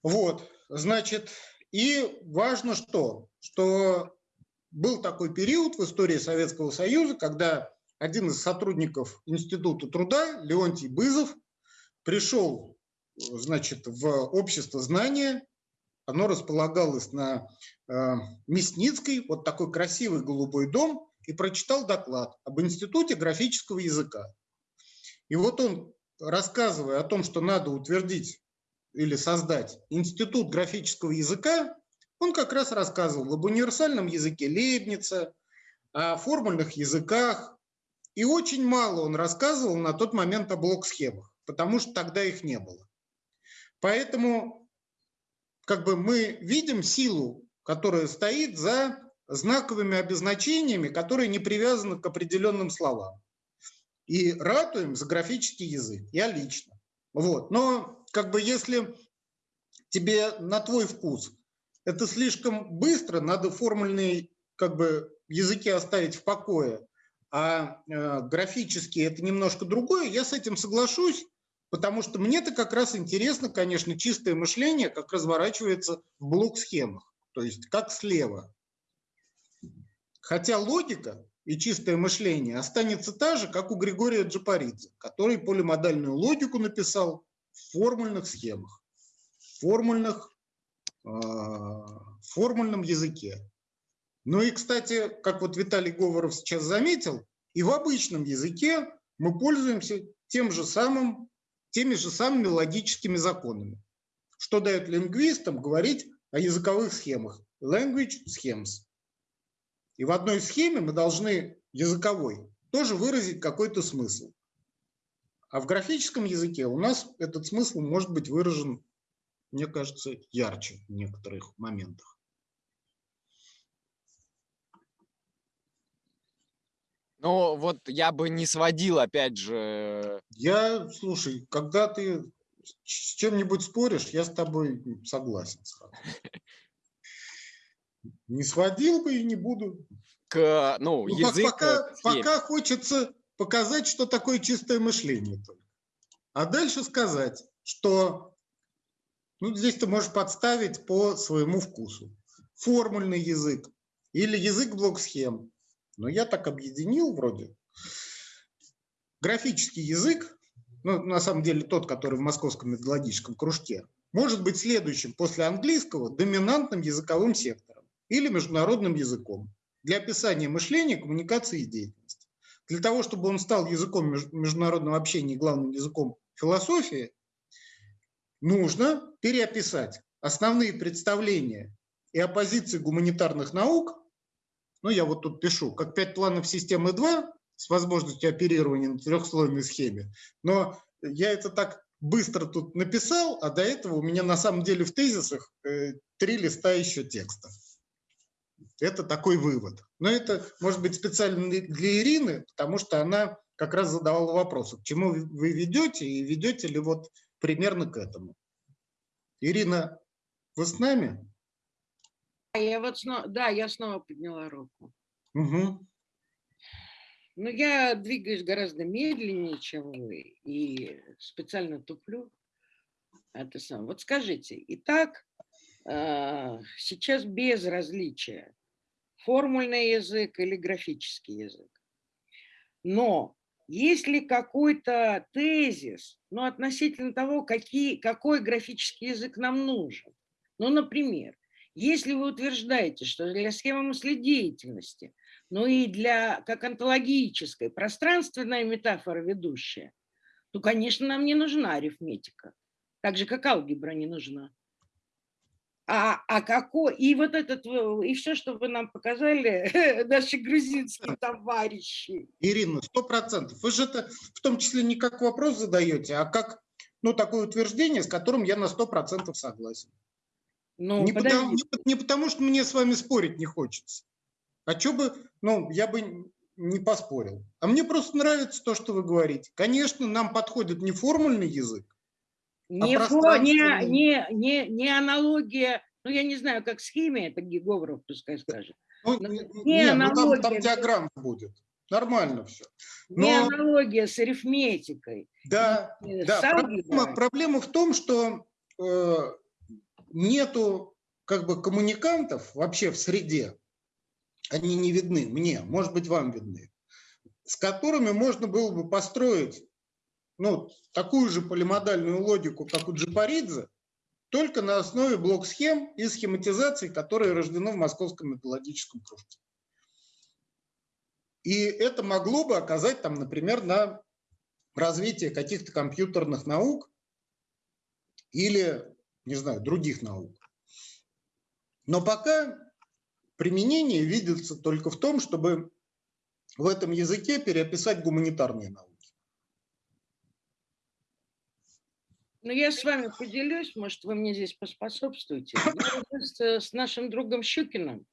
Вот, значит, и важно что? Что был такой период в истории Советского Союза, когда один из сотрудников Института труда, Леонтий Бызов, пришел, значит, в общество знания. Оно располагалось на э, Мясницкой, вот такой красивый голубой дом, и прочитал доклад об Институте графического языка. И вот он, рассказывая о том, что надо утвердить или создать институт графического языка, он как раз рассказывал об универсальном языке Лейбница, о формульных языках. И очень мало он рассказывал на тот момент о блок-схемах, потому что тогда их не было. Поэтому как бы мы видим силу, которая стоит за знаковыми обозначениями, которые не привязаны к определенным словам. И ратуем за графический язык. Я лично. Вот. Но как бы если тебе на твой вкус это слишком быстро, надо формульные как бы языки оставить в покое, а э, графические это немножко другое, я с этим соглашусь, потому что мне-то как раз интересно, конечно, чистое мышление, как разворачивается в блок-схемах, то есть как слева. Хотя логика и чистое мышление останется та же, как у Григория Джапаридзе, который полимодальную логику написал в формульных схемах, в формульных, э, формульном языке. Ну и, кстати, как вот Виталий Говоров сейчас заметил, и в обычном языке мы пользуемся тем же самым, теми же самыми логическими законами, что дает лингвистам говорить о языковых схемах. Language schemes. И в одной схеме мы должны языковой тоже выразить какой-то смысл. А в графическом языке у нас этот смысл может быть выражен, мне кажется, ярче в некоторых моментах. Ну, вот я бы не сводил, опять же, Я, слушай, когда ты с чем-нибудь споришь, я с тобой согласен сразу. Не сводил бы и не буду. к, ну, Ну, язык... пока, схеме. пока хочется показать, что такое чистое мышление только. А дальше сказать, что ну, здесь ты можешь подставить по своему вкусу. Формульный язык или язык блок-схем. Но я так объединил вроде. Графический язык, ну, на самом деле тот, который в Московском методологическом кружке, может быть следующим после английского доминантным языковым сектором или международным языком для описания мышления, коммуникации и деятельности. Для того, чтобы он стал языком меж- международного общения и главным языком философии, нужно переописать основные представления и оппозиции гуманитарных наук, ну я вот тут пишу, как пять планов системы 2 с возможностью оперирования на трехслойной схеме, но я это так быстро тут написал, а до этого у меня на самом деле в тезисах э, три листа еще текста. Это такой вывод. Но это может быть специально для Ирины, потому что она как раз задавала вопрос, к чему вы ведете и ведете ли вот примерно к этому. Ирина, вы с нами? Я вот снова, да, я снова подняла руку. Угу. Но я двигаюсь гораздо медленнее, чем вы, и специально туплю. Это сам. Вот скажите, итак, а, сейчас без различия формульный язык или графический язык. Но есть ли какой-то тезис ну, относительно того, какие, какой графический язык нам нужен? Ну, например, если вы утверждаете, что для схемы мыследеятельности но и для, как онтологической, пространственная метафора ведущая, то, конечно, нам не нужна арифметика, так же, как алгебра не нужна. А, а какой, и вот этот, и все, что вы нам показали, <laughs> наши грузинские товарищи. Ирина, сто процентов. Вы же это в том числе не как вопрос задаете, а как ну, такое утверждение, с которым я на сто процентов согласен. Ну, не, потому, не, не потому, что мне с вами спорить не хочется, а что бы, ну, я бы не поспорил. А мне просто нравится то, что вы говорите. Конечно, нам подходит не формульный язык, а не, а фо, не, не, не, не аналогия, ну, я не знаю, как с химией, это Геговров пускай скажет. Ну, не, не, аналогия, ну там, там диаграмма будет. Нормально все. Но... Не аналогия с арифметикой. Да, да. Проблема, проблема в том, что э, нету как бы коммуникантов вообще в среде, они не видны мне, может быть, вам видны, с которыми можно было бы построить ну, такую же полимодальную логику, как у Джапаридзе, только на основе блок-схем и схематизаций, которые рождены в Московском методологическом кружке. И это могло бы оказать, там, например, на развитие каких-то компьютерных наук или, не знаю, других наук. Но пока применение видится только в том, чтобы в этом языке переописать гуманитарные науки. Ну, я с вами поделюсь, может, вы мне здесь поспособствуете. Я с нашим другом Щукиным,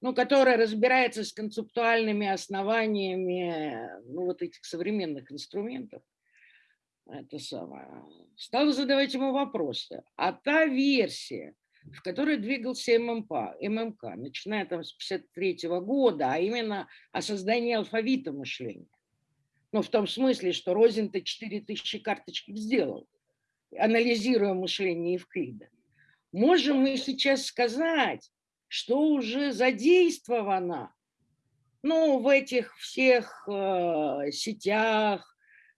ну, который разбирается с концептуальными основаниями ну, вот этих современных инструментов, это самое, стал задавать ему вопросы. А та версия, в которой двигался ММК, ММК начиная там с 53 -го года, а именно о создании алфавита мышления. Ну, в том смысле, что Розин-то 4000 карточек сделал, анализируя мышление Евклида. Можем мы сейчас сказать, что уже задействовано ну, в этих всех э, сетях,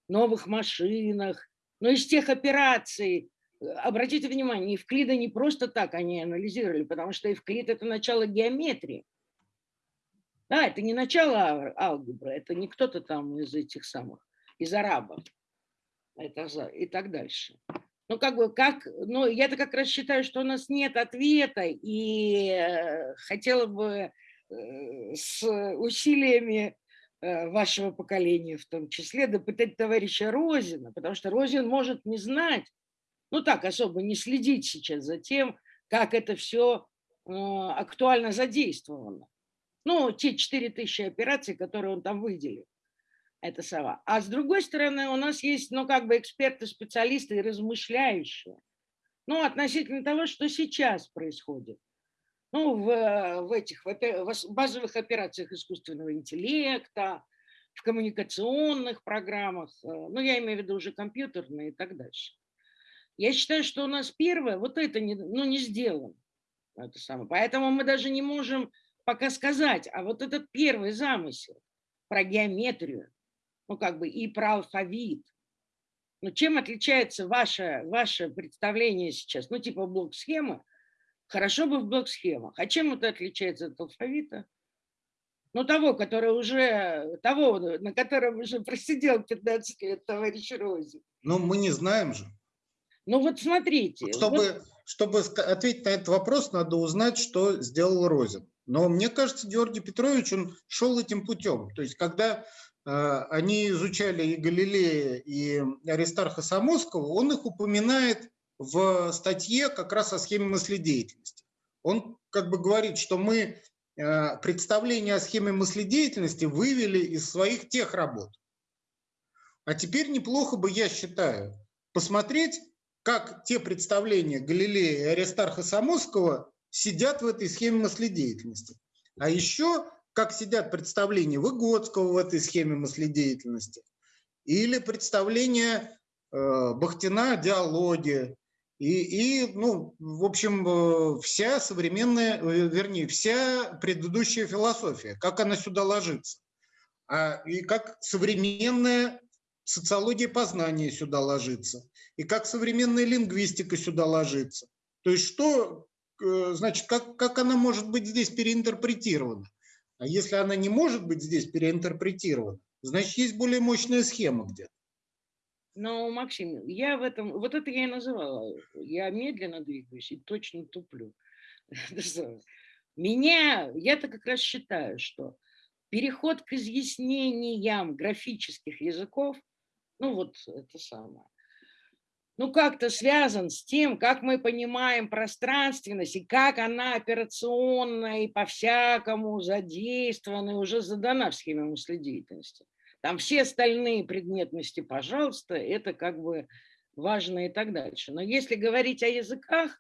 новых машинах, но из тех операций, обратите внимание, Евклида не просто так они анализировали, потому что Евклид – это начало геометрии. Да, это не начало алгебры, это не кто-то там из этих самых, из арабов это, и так дальше. Ну, как бы, как, ну, я-то как раз считаю, что у нас нет ответа, и э, хотела бы э, с усилиями э, вашего поколения в том числе допытать товарища Розина, потому что Розин может не знать, ну так, особо не следить сейчас за тем, как это все э, актуально задействовано. Ну, те 4000 операций, которые он там выделил. Это сова. А с другой стороны, у нас есть, ну, как бы эксперты, специалисты и размышляющие. Ну, относительно того, что сейчас происходит. Ну, в, в этих в базовых операциях искусственного интеллекта, в коммуникационных программах, э, ну, я имею в виду уже компьютерные и так дальше. Я считаю, что у нас первое, вот это не, ну, не сделано. Это самое. Поэтому мы даже не можем пока сказать, а вот этот первый замысел про геометрию, ну как бы и про алфавит, ну чем отличается ваше, ваше представление сейчас? Ну типа блок-схемы, хорошо бы в блок-схемах. А чем это отличается от алфавита? Ну того, который уже, того, на котором уже просидел 15 лет товарищ Рози. Ну мы не знаем же. Ну вот смотрите. Чтобы, вот... чтобы ответить на этот вопрос, надо узнать, что сделал Розин. Но мне кажется, Георгий Петрович, он шел этим путем. То есть, когда э, они изучали и Галилея, и Аристарха Самосского, он их упоминает в статье как раз о схеме мыследеятельности. Он как бы говорит, что мы э, представление о схеме мыследеятельности вывели из своих тех работ. А теперь неплохо бы, я считаю, посмотреть, как те представления Галилея и Аристарха Самосского сидят в этой схеме мыследеятельности. А еще как сидят представления Выгодского в этой схеме мыследеятельности, или представления э, Бахтина о диалоге, и, и, ну, в общем, э, вся современная, э, вернее, вся предыдущая философия, как она сюда ложится. А, и как современная социология познания сюда ложится, и как современная лингвистика сюда ложится. То есть что, э, значит, как, как она может быть здесь переинтерпретирована? А если она не может быть здесь переинтерпретирована, значит, есть более мощная схема где-то. Но, Максим, я в этом, вот это я и называла, я медленно двигаюсь и точно туплю. <laughs> Меня, я-то как раз считаю, что переход к изъяснениям графических языков, ну вот это самое, ну как-то связан с тем, как мы понимаем пространственность и как она операционно и по-всякому задействована и уже задана в схеме мыследеятельности. Там все остальные предметности, пожалуйста, это как бы важно и так дальше. Но если говорить о языках,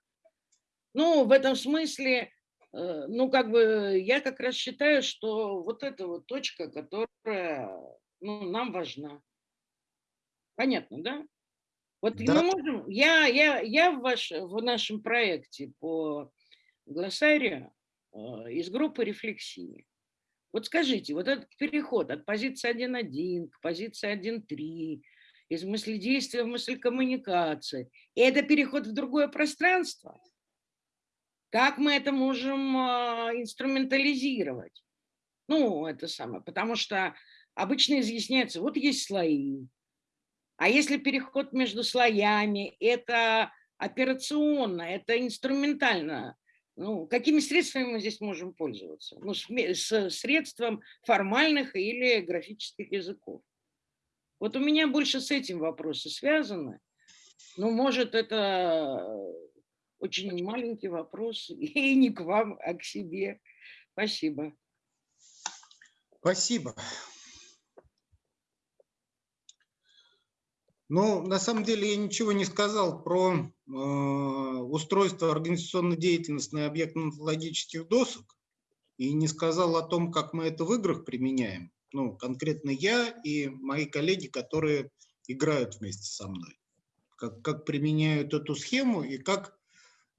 ну, в этом смысле, э, ну, как бы я как раз считаю, что вот эта вот точка, которая ну, нам важна. Понятно, да? Вот да. мы можем, я, я, я в, ваш, в нашем проекте по глоссарию э, из группы рефлексии вот скажите, вот этот переход от позиции 1.1 к позиции 1.3, из мыследействия в мысль коммуникации, это переход в другое пространство? Как мы это можем а, инструментализировать? Ну, это самое, потому что обычно изъясняется, вот есть слои, а если переход между слоями, это операционно, это инструментально, ну, какими средствами мы здесь можем пользоваться? Ну, с средством формальных или графических языков. Вот у меня больше с этим вопросы связаны. Ну, может, это очень маленький вопрос, <laughs> и не к вам, а к себе. Спасибо. Спасибо. Ну, на самом деле я ничего не сказал про э, устройство на объектно-методологических досок и не сказал о том, как мы это в играх применяем. Ну, конкретно я и мои коллеги, которые играют вместе со мной. Как, как применяют эту схему и как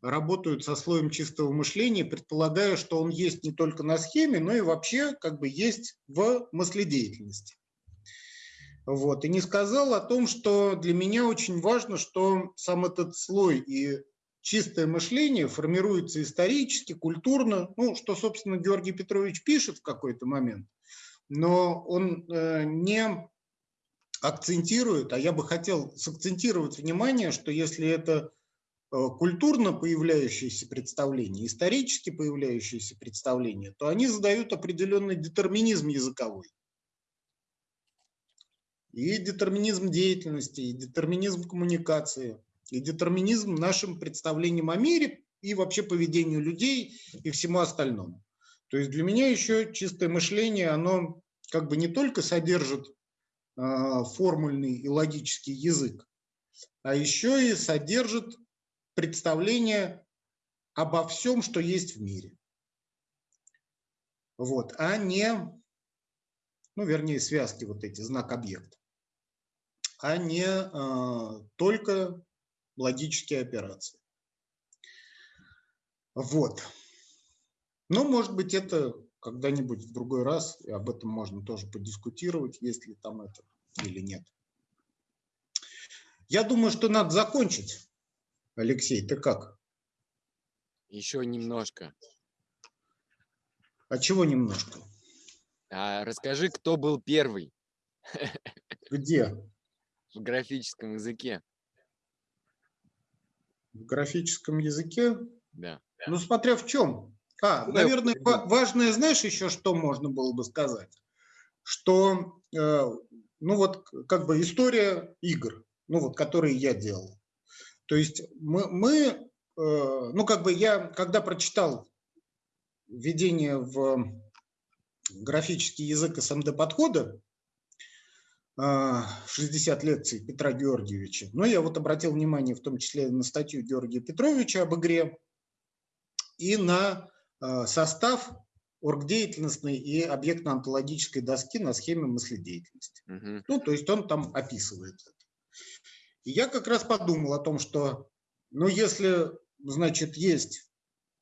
работают со слоем чистого мышления, предполагая, что он есть не только на схеме, но и вообще как бы есть в мыследеятельности. Вот. И не сказал о том, что для меня очень важно, что сам этот слой и чистое мышление формируется исторически, культурно, ну, что, собственно, Георгий Петрович пишет в какой-то момент, но он э, не акцентирует, а я бы хотел сакцентировать внимание, что если это э, культурно появляющиеся представления, исторически появляющиеся представления, то они задают определенный детерминизм языковой и детерминизм деятельности, и детерминизм коммуникации, и детерминизм нашим представлениям о мире и вообще поведению людей и всему остальному. То есть для меня еще чистое мышление, оно как бы не только содержит э, формульный и логический язык, а еще и содержит представление обо всем, что есть в мире. Вот, а не, ну, вернее, связки вот эти, знак-объект а не а, только логические операции. Вот. Но, может быть, это когда-нибудь в другой раз, и об этом можно тоже подискутировать, есть ли там это или нет. Я думаю, что надо закончить. Алексей, ты как? Еще немножко. А чего немножко? А, расскажи, кто был первый? Где? В графическом языке. В графическом языке? Да. Ну, смотря в чем. А, Ну, наверное, да. ва- важное, знаешь, еще что можно было бы сказать? Что, э, ну вот, как бы история игр, ну вот, которые я делал. То есть мы, мы э, ну как бы я, когда прочитал введение в графический язык СМД-подхода, 60 лекций Петра Георгиевича, но я вот обратил внимание в том числе на статью Георгия Петровича об игре, и на э, состав оргдеятельностной и объектно-онтологической доски на схеме мыследеятельности. Мгм. Ну, то есть он там описывает это. И я как раз подумал о том, что, ну, если, значит, есть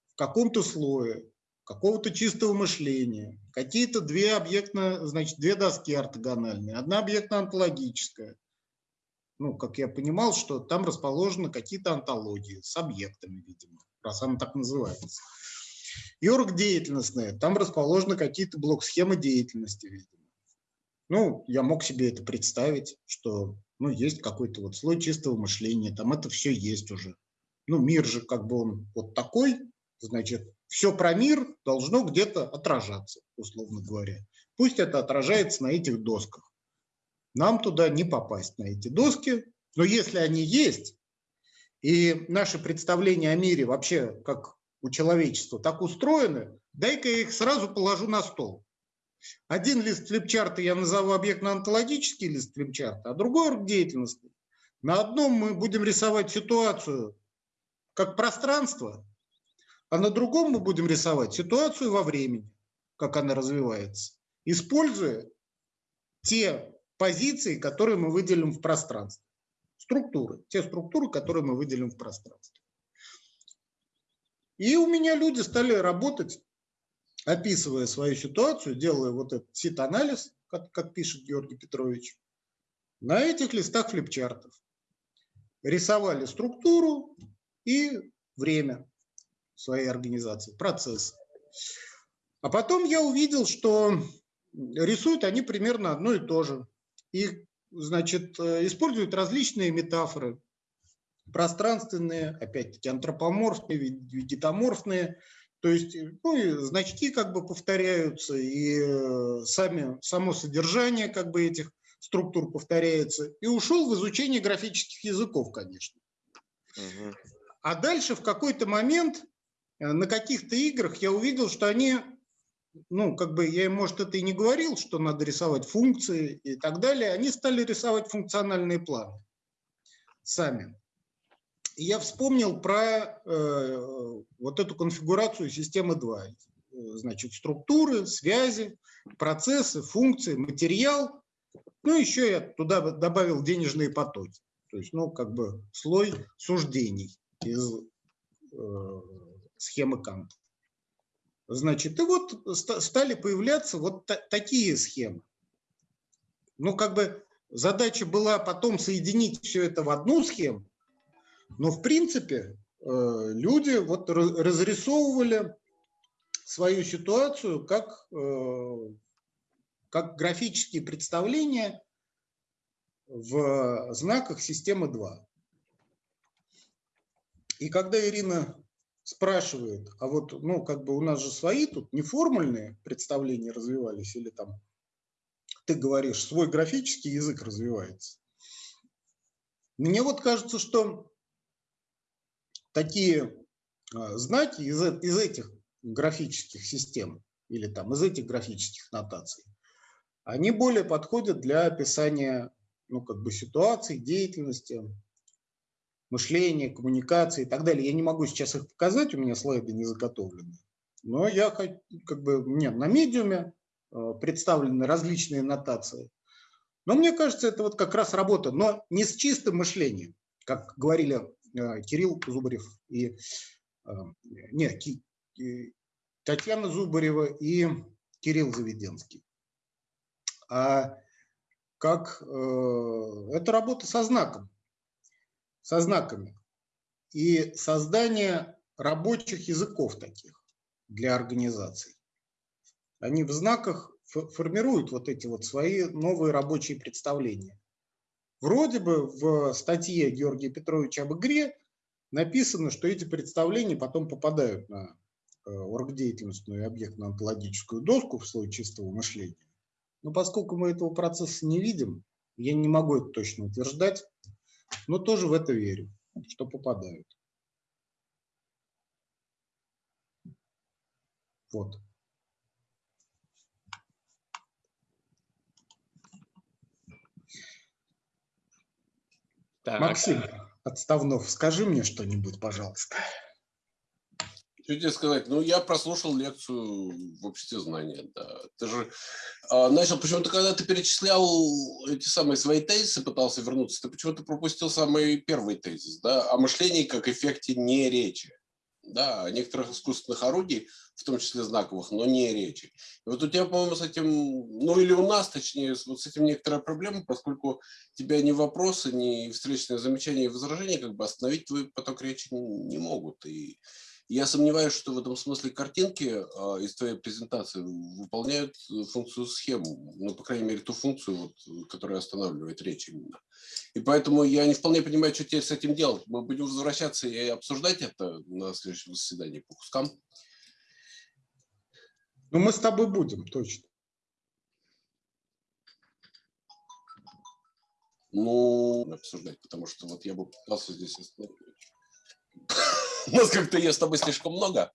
в каком-то слое какого-то чистого мышления, какие-то две объектно, значит, две доски ортогональные, одна объектно-онтологическая, ну, как я понимал, что там расположены какие-то антологии с объектами, видимо, раз она так называется. И оргдеятельностная, там расположены какие-то блок-схемы деятельности, видимо. Ну, я мог себе это представить, что ну, есть какой-то вот слой чистого мышления, там это все есть уже. Ну, мир же как бы он вот такой, значит, все про мир должно где-то отражаться, условно говоря. Пусть это отражается на этих досках. Нам туда не попасть, на эти доски. Но если они есть, и наши представления о мире вообще как у человечества так устроены, дай-ка я их сразу положу на стол. Один лист флипчарта я назову объектно-онтологический лист флипчарта, а другой деятельностный. На одном мы будем рисовать ситуацию как пространство, а на другом мы будем рисовать ситуацию во времени, как она развивается, используя те позиции, которые мы выделим в пространстве. Структуры, те структуры, которые мы выделим в пространстве. И у меня люди стали работать, описывая свою ситуацию, делая вот этот сит-анализ, как, как пишет Георгий Петрович, на этих листах флипчартов. Рисовали структуру и время своей организации, процесс. А потом я увидел, что рисуют они примерно одно и то же. И, значит, э, используют различные метафоры, пространственные, опять-таки антропоморфные, вегетоморфные, то есть ну, и значки как бы повторяются, и э, сами, само содержание как бы этих структур повторяется, и ушел в изучение графических языков, конечно. Мгм. А дальше в какой-то момент на каких-то играх я увидел, что они, ну, как бы я может, это и не говорил, что надо рисовать функции и так далее, они стали рисовать функциональные планы сами. И я вспомнил про э, вот эту конфигурацию системы 2. Э, Значит, структуры, связи, процессы, функции, материал. Ну, еще я туда добавил денежные потоки. То есть, ну, как бы слой суждений из э, схемы Канта. Значит, и вот ста- стали появляться вот та- такие схемы. Ну, как бы задача была потом соединить все это в одну схему, но, в принципе, э, люди вот разрисовывали свою ситуацию как, э, как графические представления в знаках системы 2. И когда Ирина спрашивает, а вот, ну, как бы у нас же свои тут неформальные представления развивались, или там, ты говоришь, свой графический язык развивается. Мне вот кажется, что такие а, знаки из, из этих графических систем или там из этих графических нотаций, они более подходят для описания ну, как бы ситуаций, деятельности, мышления, коммуникации и так далее. Я не могу сейчас их показать, у меня слайды не заготовлены. Но я как бы мне на медиуме э, представлены различные нотации. Но мне кажется, это вот как раз работа, но не с чистым мышлением, как говорили э, Кирилл Зубарев и э, не, Татьяна Зубарева и Кирилл Заведенский. А как э, это работа со знаком, со знаками и создание рабочих языков таких для организаций. Они в знаках фо- формируют вот эти вот свои новые рабочие представления. Вроде бы в статье Георгия Петровича об игре написано, что эти представления потом попадают на э, оргдеятельностную и объектно-онтологическую доску в слой чистого мышления. Но поскольку мы этого процесса не видим, я не могу это точно утверждать, но тоже в это верю, что попадают. Вот. Так, Максим Отставнов, скажи мне что-нибудь, пожалуйста. Что тебе сказать? Ну, я прослушал лекцию в обществе знания, да. Ты же а, начал, почему-то, когда ты перечислял эти самые свои тезисы, пытался вернуться, ты почему-то пропустил самый первый тезис, да, о мышлении как эффекте не речи, да, о некоторых искусственных орудий, в том числе знаковых, но не речи. И вот у тебя, по-моему, с этим, ну или у нас, точнее, вот с этим некоторая проблема, поскольку тебя ни вопросы, ни встречные замечания и возражения как бы остановить твой поток речи не, не могут. И я сомневаюсь, что в этом смысле картинки а, из твоей презентации выполняют э, функцию схему, ну, по крайней мере, ту функцию, вот, которая останавливает речь именно. И поэтому я не вполне понимаю, что теперь с этим делать. Мы будем возвращаться и обсуждать это на следующем заседании по кускам. Ну, мы с тобой будем, точно. Ну, обсуждать, потому что вот я бы пытался здесь остановить. <laughs> Нас как-то есть с тобой слишком много.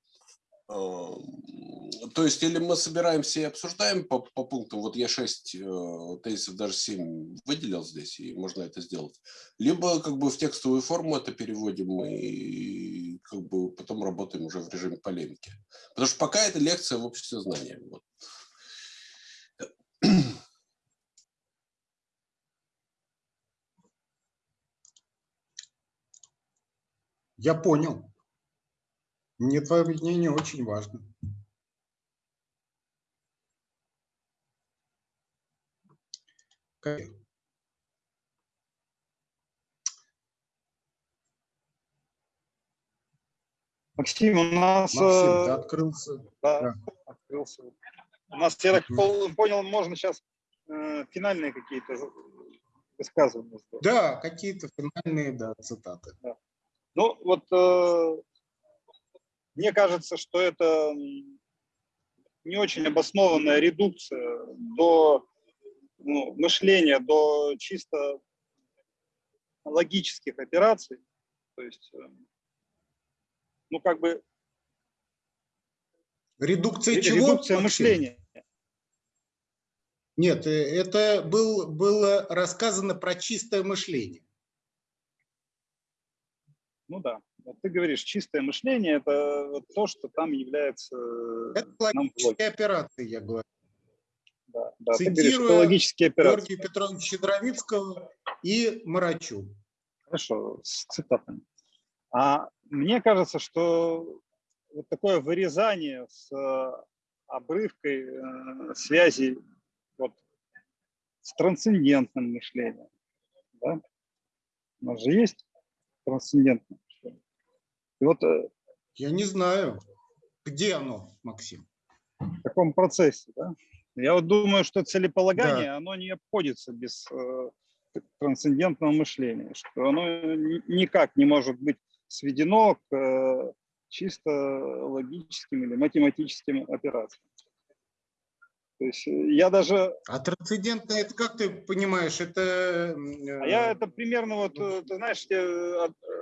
Эм, То есть, или мы собираемся и обсуждаем по, по пунктам, вот я 6 э, тезисов, даже 7 выделил здесь, и можно это сделать. Либо как бы в текстовую форму это переводим и как бы потом работаем уже в режиме полемики. Потому что пока это лекция в обществе знания. Вот. Я понял. Мне твое мнение очень важно. Максим, у нас... Максим, э, ты открылся. да, да. открылся. У нас, я так понял, можно сейчас э, финальные какие-то высказывания. Да, какие-то финальные да, цитаты. Ну, вот э, мне кажется, что это не очень обоснованная редукция до ну, мышления, до чисто логических операций. То есть, э, ну, как бы Редукция ре- чего? редукция мышления. Нет, э, это был, было рассказано про чистое мышление. Ну да. Вот ты говоришь, чистое мышление – это вот то, что там является… э, Это логические операции, я говорю. Да, да. Ты говоришь, это Цитируя логические операции. Георгия Петровича Щедровицкого и Марачу. Хорошо, с цитатами. А мне кажется, что вот такое вырезание с э, обрывкой э, связи вот, с трансцендентным мышлением, да? у нас же есть трансцендентное. И вот э, Я не знаю, где оно, Максим. в таком процессе, да? я вот думаю, что целеполагание, оно не обходится без э, трансцендентного мышления, что оно ни- никак не может быть сведено к э, чисто логическим или математическим операциям. То есть э, я даже, А трансцендентное, это как ты понимаешь, это... а я э, это примерно вот, э, ты знаешь,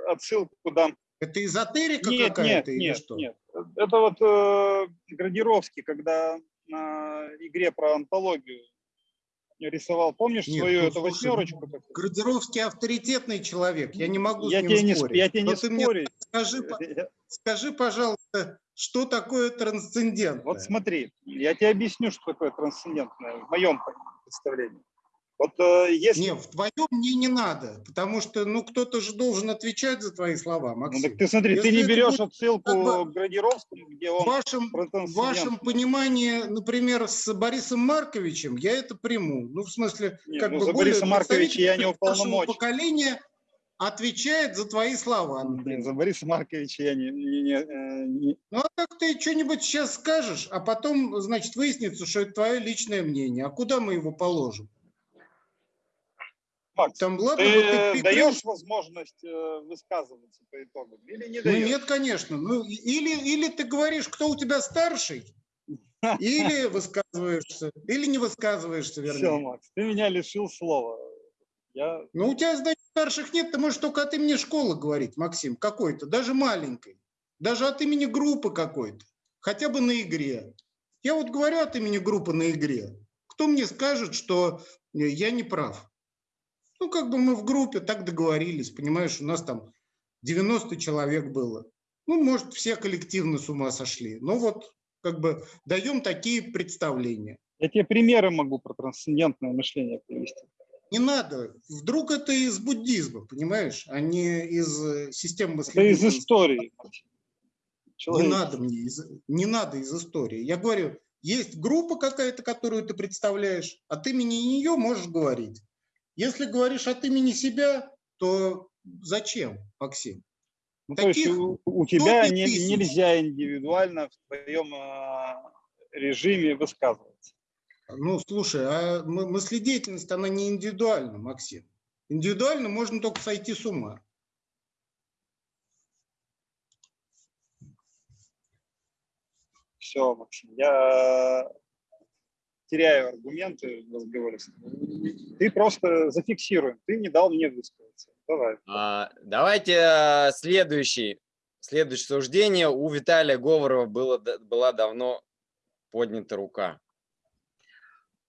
отсылку дам. Это эзотерика какая-то или нет, что? нет. Это вот э, Градировский, когда на игре про антологию рисовал, помнишь Нет, свою ну, эту слушай, восьмерочку? какую? Градировский авторитетный человек, я не могу Я с ним тебе не, сп- спорить. я тебе Но не ты мне спорю. скажи, по- Я- скажи, пожалуйста, что такое трансцендентное? Вот смотри, я тебе объясню, что такое трансцендентное в моем представлении. Вот э, если... Не, в твоем мне не надо, потому что, ну, кто-то же должен отвечать за твои слова, Ну, Максим. так ты смотри, ты Если не это берешь будет отсылку как бы к Градировскому, где в он вашем, про в вашем понимании, например, с Борисом Марковичем, я это приму. Ну, в смысле, Нет, как ну, бы за более Бориса Марковича я не уполномочен. поколения отвечает за твои слова. Блин, например. за Бориса Марковича я не, не- не- э, не- Ну, а как ты что-нибудь сейчас скажешь, а потом, значит, выяснится, что это твое личное мнение. А куда мы его положим? Макс, Там ладно, ты вот ты даешь возможность э, высказываться по итогам или не Ну даешь? нет, конечно. Ну, или, или ты говоришь, кто у тебя старший, или <laughs> высказываешься, или не высказываешься, Все, вернее. Макс, ты меня лишил слова. Я Ну, у тебя, значит, старших нет, ты можешь только от имени школы говорить, Максим, какой-то, даже маленькой, даже от имени группы какой-то, хотя бы на игре. Я вот говорю от имени группы на игре. Кто мне скажет, что я не прав? Ну, как бы мы в группе так договорились, понимаешь, у нас там 90 человек было. Ну, может, все коллективно с ума сошли. Но вот как бы даем такие представления. Я тебе примеры могу про трансцендентное мышление привести. Не надо. Вдруг это из буддизма, понимаешь, а не из э, системы Это из истории. Не надо мне, из, не надо из истории. Я говорю, есть группа какая-то, которую ты представляешь, от имени нее можешь говорить. Если говоришь от имени себя, то зачем, Максим? Ну, то есть у, у тебя не- тысяч. нельзя индивидуально в твоем а, режиме высказываться. Ну, слушай, а мы- мыследеятельность, она не индивидуальна, Максим. Индивидуально можно только сойти с ума. Все, Максим, я теряю аргументы в разговоре. Ты просто зафиксируй. Ты не дал мне высказаться. Давай. А, давайте а, следующий. Следующее суждение. У Виталия Говорова было, была давно поднята рука.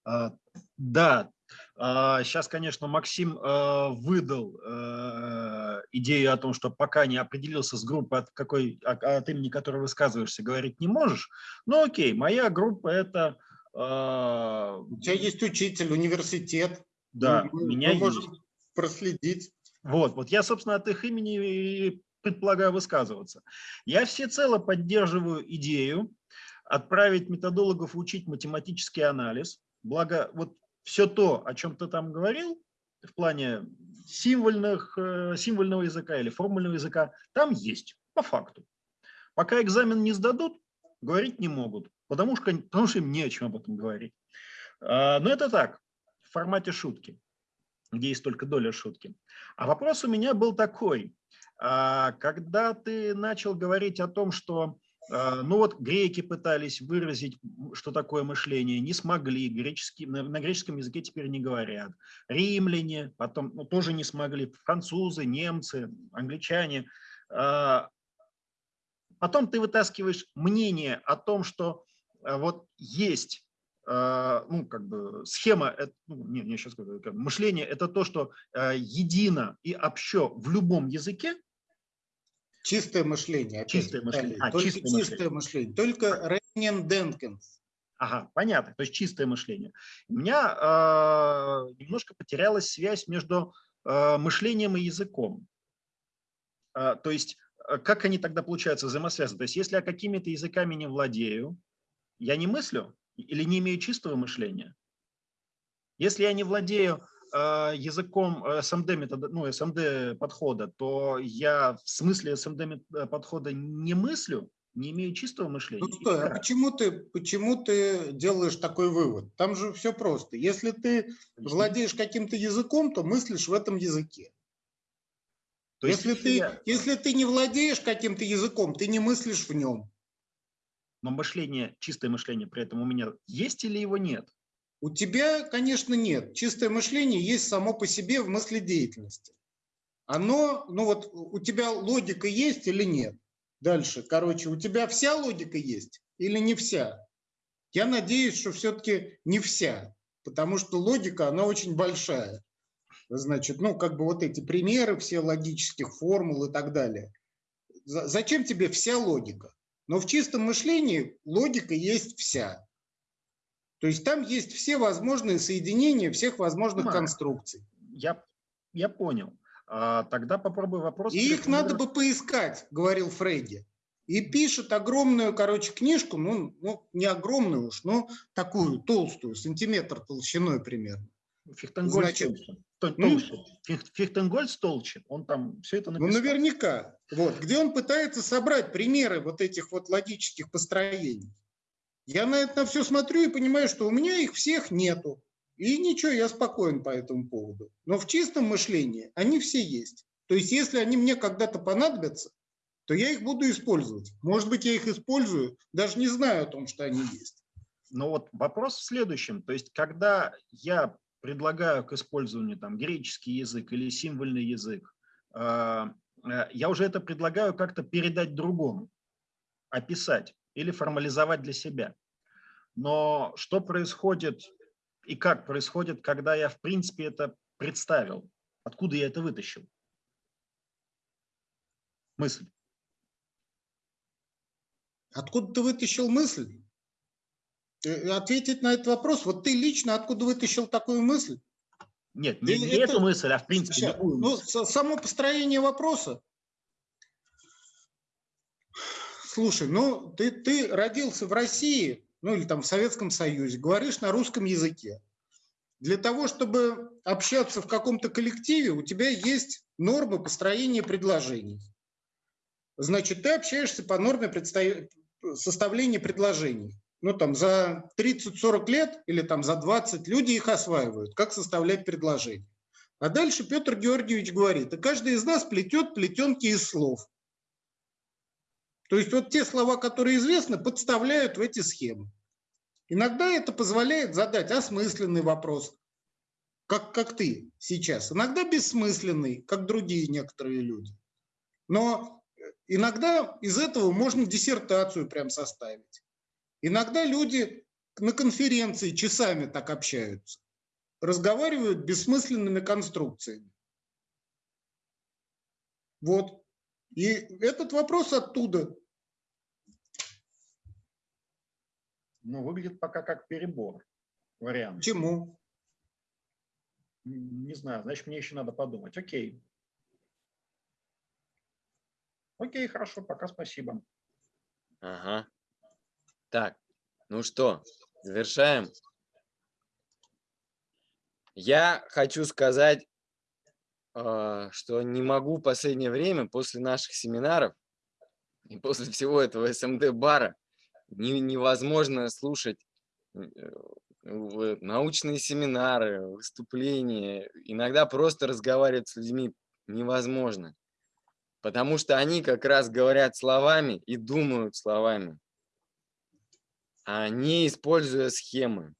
А, Да, сейчас, конечно, Максим э, выдал э, идею о том, что пока не определился с группой, от, какой, от, от имени которой высказываешься, говорить не можешь. Ну окей, моя группа это... э, У тебя есть учитель, университет. Да, Мы- у мы меня есть. можем проследить. Вот, вот я, собственно, от их имени и предполагаю высказываться. Я всецело поддерживаю идею отправить методологов учить математический анализ. Благо, вот все то, о чем ты там говорил, в плане символьных, э, символьного языка или формульного языка, там есть, по факту. Пока экзамен не сдадут, говорить не могут, потому что, потому что им не о чем об этом говорить. А, Но это так, в формате шутки, где есть только доля шутки. А вопрос у меня был такой. А, Когда ты начал говорить о том, что а, ну вот греки пытались выразить, что такое мышление, не смогли, греческий, на, на греческом языке теперь не говорят. Римляне потом ну, тоже не смогли, французы, немцы, англичане. Потом ты вытаскиваешь мнение о том, что вот есть а, ну, как бы схема, э, ну, не, не, сейчас скажу, как мышление – это то, что едино и общо в любом языке, Чистое мышление. опять, Чистое мышление. А, Только чистое чистое, мышление. Только Рейнен Денкинс. Ага, понятно, то есть чистое мышление. У меня э, немножко потерялась связь между э, мышлением и языком. Э, то есть э, как они тогда получаются взаимосвязаны? То есть если я какими-то языками не владею, я не мыслю или не имею чистого мышления? Если я не владею э, языком э, СМД метода, ну, СМД подхода, то я в смысле СМД э, подхода не мыслю, не имею чистого мышления. Ну стой, а почему ты, почему ты делаешь такой вывод? Там же все просто. Если ты владеешь каким-то языком, то мыслишь в этом языке. То есть если, ты, я- если ты не владеешь каким-то языком, ты не мыслишь в нем. Но мышление, чистое мышление при этом у меня есть или его нет? У тебя, конечно, нет. Чистое мышление есть само по себе в мыследеятельности. Оно, ну вот у тебя логика есть или нет? Дальше, короче, у тебя вся логика есть или не вся? Я надеюсь, что все-таки не вся, потому что логика, она очень большая. Значит, ну, как бы вот эти примеры, все логических формул и так далее. За- Зачем тебе вся логика? Но в чистом мышлении логика есть вся. То есть там есть все возможные соединения всех возможных Понимаю. конструкций. Я, я понял. А, тогда попробуй вопрос. И их надо бы поискать, говорил Фрейди. И пишет огромную, короче, книжку, ну, ну, не огромную уж, но такую толстую, сантиметр толщиной примерно. Значит. То- м? толще. Фих- Фихтенгольц толще. Он там все это Ну, написал. наверняка. Вот, где он пытается собрать примеры вот этих вот логических построений. Я на это все смотрю и понимаю, что у меня их всех нету. И ничего, я спокоен по этому поводу. Но в чистом мышлении они все есть. То есть если они мне когда-то понадобятся, то я их буду использовать. Может быть, я их использую, даже не знаю о том, что они есть. Но вот вопрос в следующем. То есть, когда я предлагаю к использованию там греческий язык или символьный язык, э, э, я уже это предлагаю как-то передать другому, описать или формализовать для себя. Но что происходит и как происходит, когда я в принципе это представил? Откуда я это вытащил? Мысль. Откуда ты вытащил мысль? Э, ответить на этот вопрос. Вот ты лично откуда вытащил такую мысль? Нет, не, не это, эту мысль, а в принципе сейчас, любую ну, само построение вопроса. Слушай, ну ты, ты родился в России, ну или там в Советском Союзе, говоришь на русском языке. Для того, чтобы общаться в каком-то коллективе, у тебя есть нормы построения предложений. Значит, ты общаешься по норме составления предложений ну там за 30-40 лет или там за 20 люди их осваивают, как составлять предложение. А дальше Петр Георгиевич говорит, и каждый из нас плетет плетенки из слов. То есть вот те слова, которые известны, подставляют в эти схемы. Иногда это позволяет задать осмысленный вопрос, как, как ты сейчас. Иногда бессмысленный, как другие некоторые люди. Но иногда из этого можно диссертацию прям составить. Иногда люди на конференции часами так общаются, разговаривают бессмысленными конструкциями. Вот. И этот вопрос оттуда. Ну, выглядит пока как перебор вариант. Почему? Не знаю, значит, мне еще надо подумать. Окей. Окей, хорошо, пока спасибо. Ага. Так, ну что, завершаем. Я хочу сказать, а, что не могу в последнее время после наших семинаров и после всего этого СМД-бара невозможно слушать э, научные семинары, выступления. Иногда просто разговаривать с людьми невозможно. Потому что они как раз говорят словами и думают словами не используя схемы.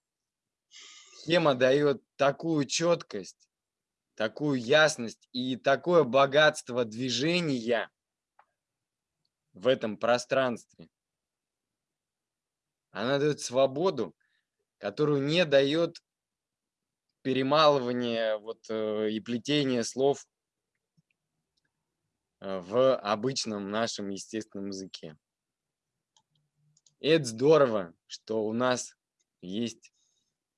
Схема дает такую четкость, такую ясность и такое богатство движения в этом пространстве. Она дает свободу, которую не дает перемалывание вот, э, и плетение слов э, в обычном нашем естественном языке. И это здорово, что у нас есть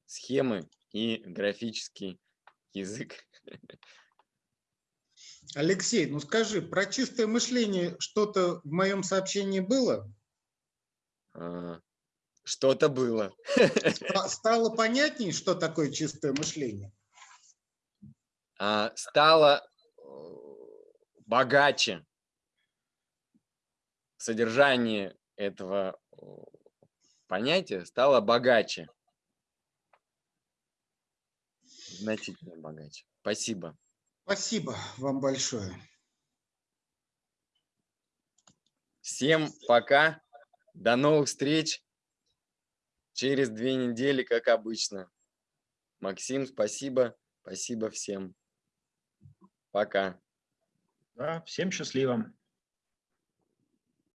схемы и графический язык. <laughs> Алексей, ну скажи, про чистое мышление что-то в моем сообщении было? А, что-то было. <laughs> Стало понятнее, что такое чистое мышление? А, стало э, богаче содержание этого понятие стало богаче. Значительно богаче. Спасибо. Спасибо вам большое. Всем пока. До новых встреч. Через две недели, как обычно. Максим, спасибо. Спасибо всем. Пока. Да, всем счастливо.